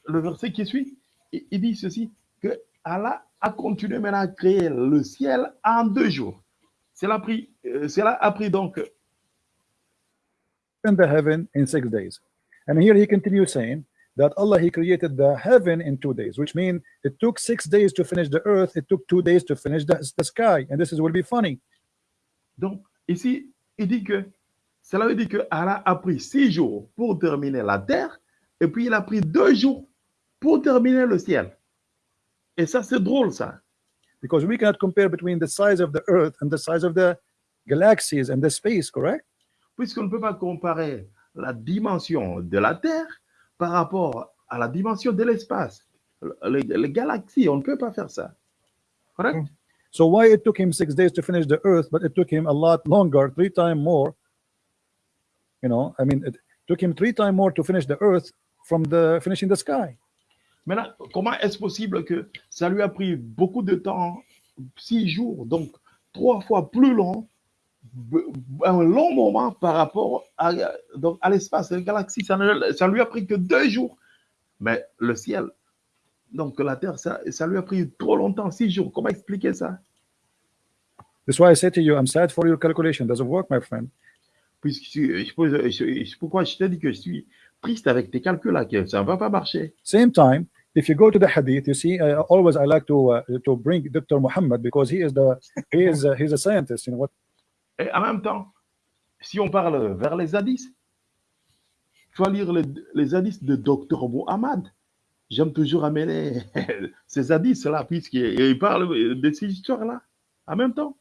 le verset qui suit, il dit ceci, que Allah a continué maintenant à créer le ciel en deux jours. Cela a pris, euh, cela a pris donc in the heaven in six days. And here he continues saying that Allah he created the heaven in two days, which means it took six days to finish the earth, it took two days to finish the, the sky. And this is will be funny. Donc, ici, il dit que, cela veut dire que Allah a pris six jours pour terminer la terre, et puis il a pris deux jours pour terminer le ciel. Et ça, c'est drôle, ça. Because we cannot compare between the size of the earth and the size of the galaxies and the space, correct? Puisqu'on ne peut pas comparer la dimension de la terre par rapport à la dimension de l'espace. Les, les galaxies, on ne peut pas faire ça. Correct? So why it took him six days to finish the earth, but it took him a lot longer, three times more? You know, I mean, it took him three times more to finish the earth from the finishing the sky. Maintenant, comment est-ce possible que ça lui a pris beaucoup de temps, six jours, donc trois fois plus long, un long moment par rapport à, donc, à l'espace, les galaxies, ça ne ça lui a pris que deux jours. Mais le ciel, donc la Terre, ça, ça lui a pris trop longtemps, six jours. Comment expliquer ça? That's why I say to you, I'm sad for your calculation. Doesn't work, my friend. Puisque je- pourquoi je te dis que je suis triste avec tes calculs là, que ça ne va pas marcher? Same time, if you go to the hadith, you see, uh, always I like to uh, to bring Dr. Muhammad because he is the he is uh, he's a scientist. You know what? Et en même temps, si on parle vers les hadiths, il faut lire les, hadiths de Dr Muhammad. J'aime toujours amener ces hadiths-là, puisqu'il il parle de ces histoires-là en même temps.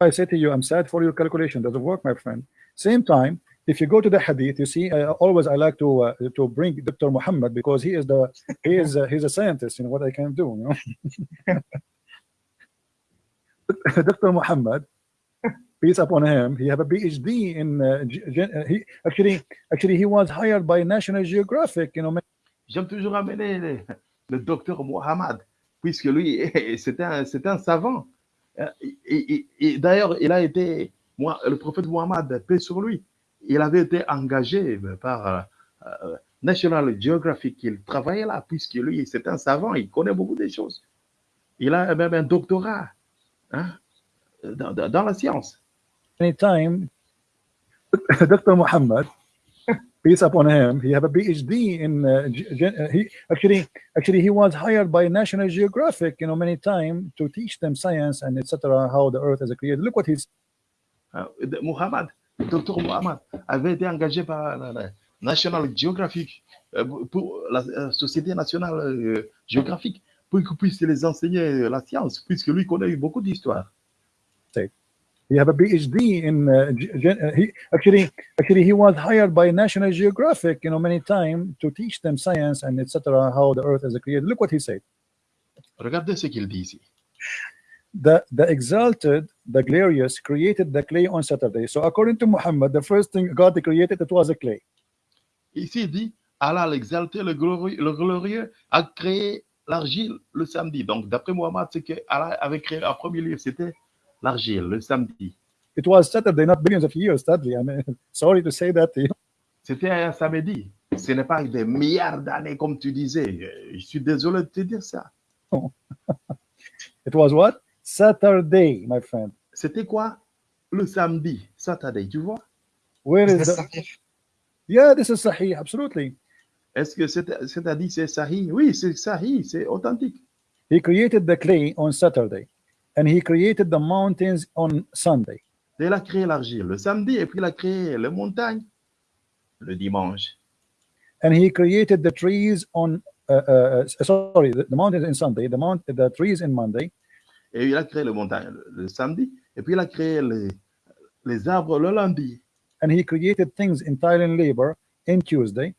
I say to you, I'm sad for your calculation. Doesn't work, my friend. Same time, if you go to the hadith, you see, uh, always I like to uh, to bring Dr. Muhammad because he is the he is uh, he's a scientist. You know what I can do. You know, Dr. Muhammad, peace upon him, he have a PhD in ge- gen- he actually actually he was hired by National Geographic. You know, J'aime toujours amener le, docteur Muhammad, puisque lui, c'est un, c'est un savant. Euh, Et, et- d'ailleurs, il a été, moi, le prophète Muhammad, paix sur lui, il avait été engagé par euh, euh, National Geographic. Il travaillait là, puisque lui, c'est un savant, il connaît beaucoup de choses. Il a même un doctorat hein, dans- dans la science. Anytime Dr. Muhammad, peace upon him, he have a PhD in uh, uh, he actually actually he was hired by National Geographic, you know, many times to teach them science and etc. How the Earth is created. Look what he's Euh, de- Muhammad, le docteur Muhammad, avait été engagé par la, la National Geographic, euh, pour la euh, Société nationale euh, géographique, pour qu'il puisse les enseigner la science, puisque lui connaît beaucoup d'histoire. He have a PhD in uh, uh, he actually actually he was hired by National Geographic, you know, many times to teach them science and etc. How the Earth is created. Look what he said. Regardez ce qu'il dit ici. the the exalted, the glorious, created the clay on Saturday. So according to Muhammad, the first thing God created it was a clay. Ici, il dit Allah l'exalté, le glorieux, le glorieux, a créé l'argile le samedi. Donc, d'après Muhammad, c'est que Allah avait créé en premier lieu, c'était l'argile le samedi. It was Saturday, not billions of years. Sadly, I mean, sorry to say that. C'était un samedi. Ce n'est pas des milliards d'années, comme tu disais. Euh, Je suis désolé de te dire ça. It was what? Saturday, my friend. C'était quoi? Le samedi, Saturday, tu vois? Where Is is the? sahih? Yeah, this is Sahih, absolutely. Est-ce que c'est- c'est-à-dire c'est sahih? Oui, c'est sahih, c'est authentique. He created the clay on Saturday, and he created the mountains on Sunday. Il a créé l'argile le samedi et puis il a créé les montagnes le dimanche. And he created the trees on. Uh, uh, uh, sorry, the, the mountains in Sunday, the mount, the trees in Monday, Et il a créé les montagnes le, samedi et puis il a créé les, les arbres le lundi. and he created things in Thailand labor in Tuesday,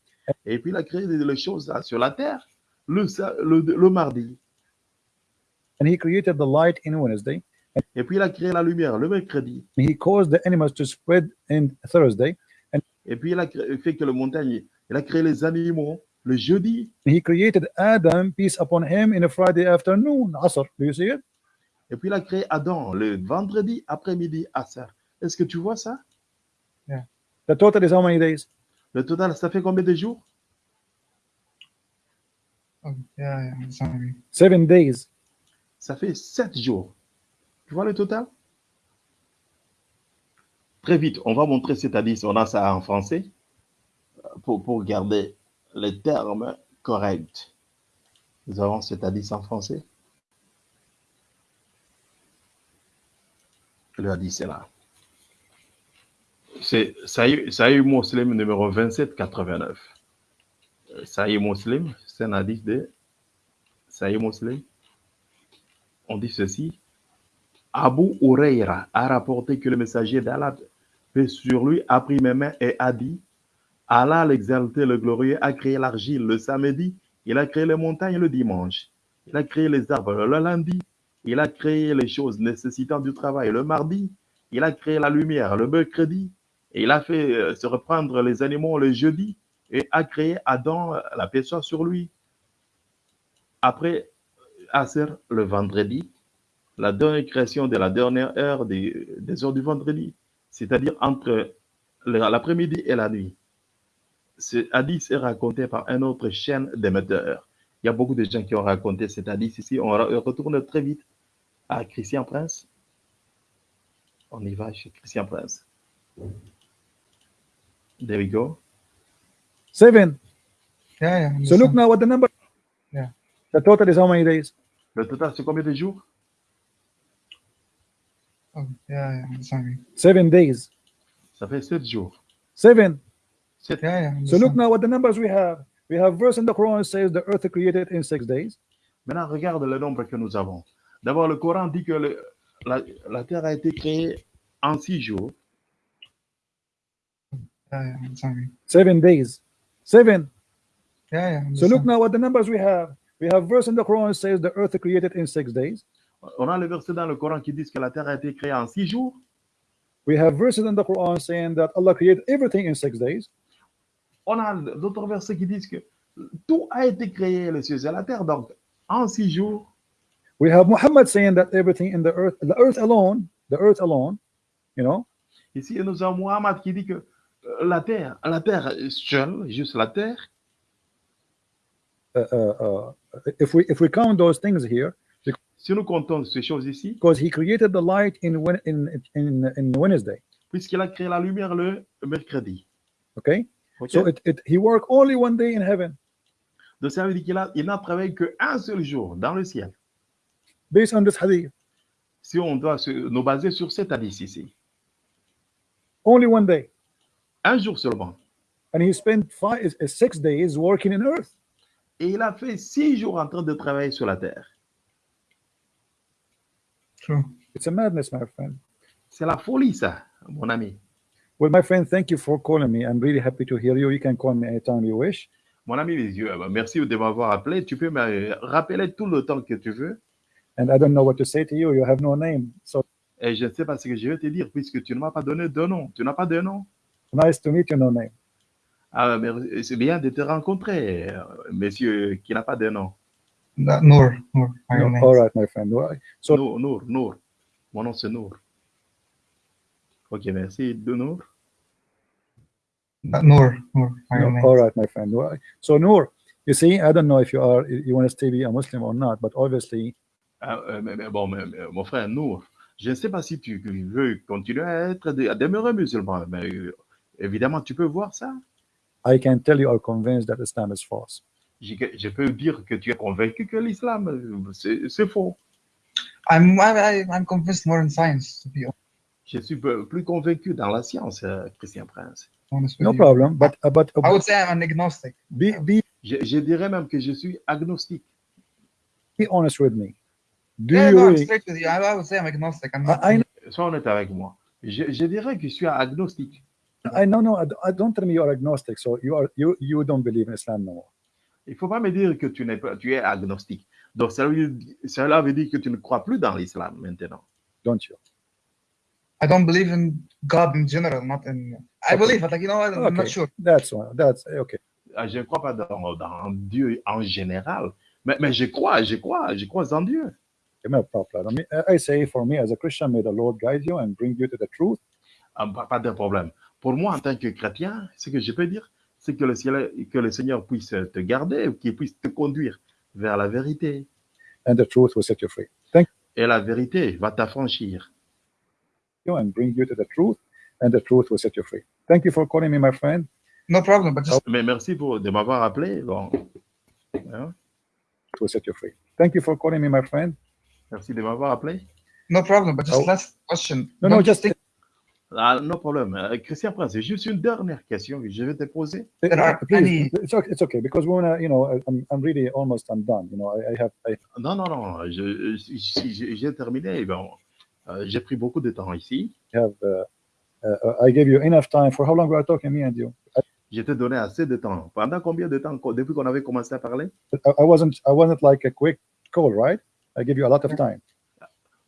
Et puis il a créé les choses sur la terre le, sa- le, le mardi. And he created the light in Wednesday, Et puis il a créé la lumière le mercredi. and he caused the animals to spread in Thursday, Et puis il a créé- fait que le montagne, il a créé les animaux le jeudi. He created Adam, peace upon him, in a Friday afternoon, Asr. Do you see it? Et puis il a créé Adam le vendredi après-midi ça. Est-ce que tu vois ça? The total is how many days? Le total, ça fait combien de jours? Oh, yeah, yeah, sorry. Seven days. Ça fait sept jours. Tu vois le total? Très vite, on va montrer cet hadith. On a ça en français pour, garder les termes corrects. Nous avons cet hadith en français. Le hadith est là. C'est Sahih Muslim numéro 2789. Euh, Sahih Muslim, c'est un hadith de Sahih Muslim. On dit ceci. Abu Huraira a rapporté que le messager d'Allah, paix sur lui, a pris mes mains et a dit Allah, l'exalté, le glorieux, a créé l'argile le samedi, il a créé les montagnes le dimanche, il a créé les arbres le lundi, il a créé les choses nécessitant du travail le mardi, il a créé la lumière le mercredi, il a fait euh, se reprendre les animaux le jeudi, et a créé Adam, la paix soit sur lui. Après Aser le vendredi, la dernière création de la dernière heure des, des heures du vendredi, c'est-à-dire entre l'après-midi et la nuit. Ce hadith est raconté par un autre chaîne d'émetteurs. Il y a beaucoup de gens qui ont raconté cet hadith ici. On re- retourne très vite à Christian Prince. On y va chez Christian Prince. There we go. Seven. Yeah, yeah. So look now what the number. Yeah. The total is how many days? Le total, c'est combien de jours? Oh, yeah, yeah. Sorry. Seven days. Ça fait sept jours. Seven. Sept. Yeah, yeah. So look now what the numbers we have. We have verse in the Quran says the earth created in six days. Maintenant, regarde le nombre que nous avons. D'abord, le Coran dit que le- la, la terre a été créée en six jours. Seven days. Seven. Yeah, yeah. So look now what the numbers we have. We have verse in the Quran says the earth created in six days. On a le verset dans le Coran qui dit que la terre a été créée en six jours. We have verses in the Quran saying that Allah created everything in six days. On a d'autres versets qui disent que tout a été créé, les cieux et la terre. Donc, en six jours, We have Muhammad saying that everything in the earth, the earth alone, the earth alone, you know, ici, nous avons Muhammad qui dit que la terre, la terre seule, juste la terre, if we if we count those things here, si nous comptons ces choses ici, because he created the light in Wed- in in in Wednesday. puisqu'il a créé la lumière le mercredi. Okay, Ok? so it, it he worked only one day in heaven, Donc, ça veut dire qu'il a- il n'a travaillé qu'un seul jour dans le ciel. based on this hadith. Si on doit se, nous baser sur cet hadith ici, Only one day, un jour seulement. and he spent five uh, six days working in earth. Et il a fait six jours en train de travailler sur la terre. True. It's a madness, my friend. C'est la folie, ça, mon ami. Well, my friend, thank you for calling me. I'm really happy to hear you. You can call me anytime you wish. Mon ami, les yeux, bah, merci de m'avoir appelé. Tu peux me rappeler tout le temps que tu veux. And I don't know what to say to you. You have no name. So Et je ne sais pas ce que je vais te dire puisque tu ne m'as pas donné de nom. Tu n'as pas de nom. nice to meet you, no name. Ah, mais c'est bien de te rencontrer, euh, monsieur qui n'a pas de nom. That Noor. Noor. my No, all right, my friend. So Nour, Nour, Nour. Mon nom, c'est Nour. Ok, merci, de Noor? Noor. my No, name. all right, my friend. So Noor, you see, I don't know if you are you want to stay be a Muslim or not, but obviously, Ah, euh, mais- mais bon, mais- mais, mon frère Nour, je ne sais pas si tu veux continuer à être, à demeurer musulman, mais euh, évidemment, tu peux voir ça. I can tell you are convinced that Islam is false. Je, je peux dire que tu es convaincu que l'islam, euh, c'est faux. I'm, I, I'm convinced more in science, to be Je suis plus convaincu dans la science, euh, Christian Prince. honest No problem. But uh, but I would say I'm an agnostic. be be Je, je dirais même que je suis agnostique. be honest with me. Do yeah, you no, I'm straight with you. I, I would say I'm agnostic. I'm not. I, I Sois honnête avec moi. Je, je dirais que je suis agnostique. I know no. I don't- I don't tell me you are agnostic. So you are you you don't believe in Islam no more. Il ne faut pas me dire que tu, n'es pas, tu es agnostique. Donc, cela veut, cela veut dire que tu ne crois plus dans l'islam maintenant. Don't you? I don't believe in God in general, not in. I Okay. believe, but like you know, I'm Okay. not sure. That's one. That's okay. ah, je ne crois pas dans, dans Dieu en général, mais, mais je crois, je crois, je crois en Dieu. No problem. I say for me as a Christian, may the Lord guide you and bring you to the truth. Ah, Pas, pas de problème. Pour moi, en tant que chrétien, ce que je peux dire, c'est que le, ciel- que le Seigneur puisse te garder, qu'il puisse te conduire vers la vérité. and the truth will set you free. Thank Et la vérité va t'affranchir. you and bring you to the truth, and the truth will set you free. Thank you for calling me, my friend. No problem, but just Mais merci pour, de m'avoir appelé. Bon. Hein? It will set you free. Thank you for calling me, my friend. Merci de m'avoir appelé. no problem, but just Oh. last question. No, no, you just Ah, no problème. Euh, Christian Prince, juste une dernière question que je vais te poser. There are please, any- it's okay, it's okay because we wanna, you know, I'm, I'm really almost I'm done. You know, I, I have I, Non, non, non. j'ai terminé. Bon, euh, j'ai pris beaucoup de temps ici. have uh, uh, I gave you enough time for how long we are talking, me and you? I, Je t'ai donné assez de temps. Pendant combien de temps depuis qu'on avait commencé à parler? I I wasn't I wasn't like a quick call, right? I gave you a lot of time.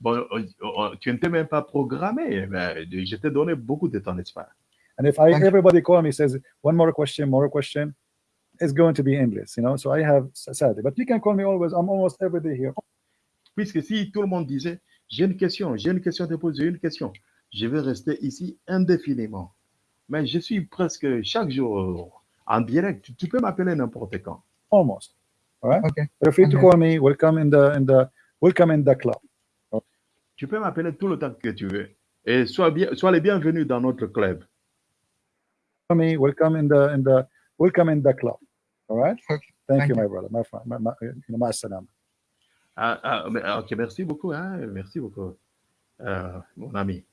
Bon, euh, euh, tu n'étais même pas programmé. Mais je t'ai donné beaucoup de temps, n'est-ce pas? And if I everybody call me says one more question, more question, it's going to be endless, you know? So I have sadly, but you can call me always. I'm almost every day here. Puisque si tout le monde disait, j'ai une question, j'ai une question à te poser, j'ai une question, je vais rester ici indéfiniment. Mais je suis presque chaque jour euh, en direct. Tu, tu peux m'appeler n'importe quand. Almost. All right? Okay. Feel free to Okay. call me. Welcome in the in the welcome in the club. Tu peux m'appeler tout le temps que tu veux. Et sois, bien, sois les bienvenus dans notre club. Welcome in the in the welcome in the club. All right? Thank, Thank you, you. my brother, my friend, my, my, my salam. Ah, ah, mais- ok, merci beaucoup. Hein, merci beaucoup, euh, mon ami.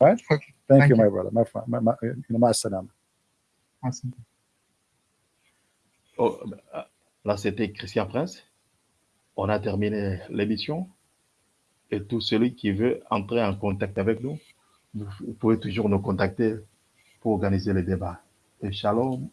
Right? Okay. Thank, Thank you, you. my brother, my friend, my, my, my salam. Awesome. Oh, euh, là, c'était Christian Prince. On a terminé l'émission. Et tout celui qui veut entrer en contact avec nous, vous pouvez toujours nous contacter pour organiser les débats. Et shalom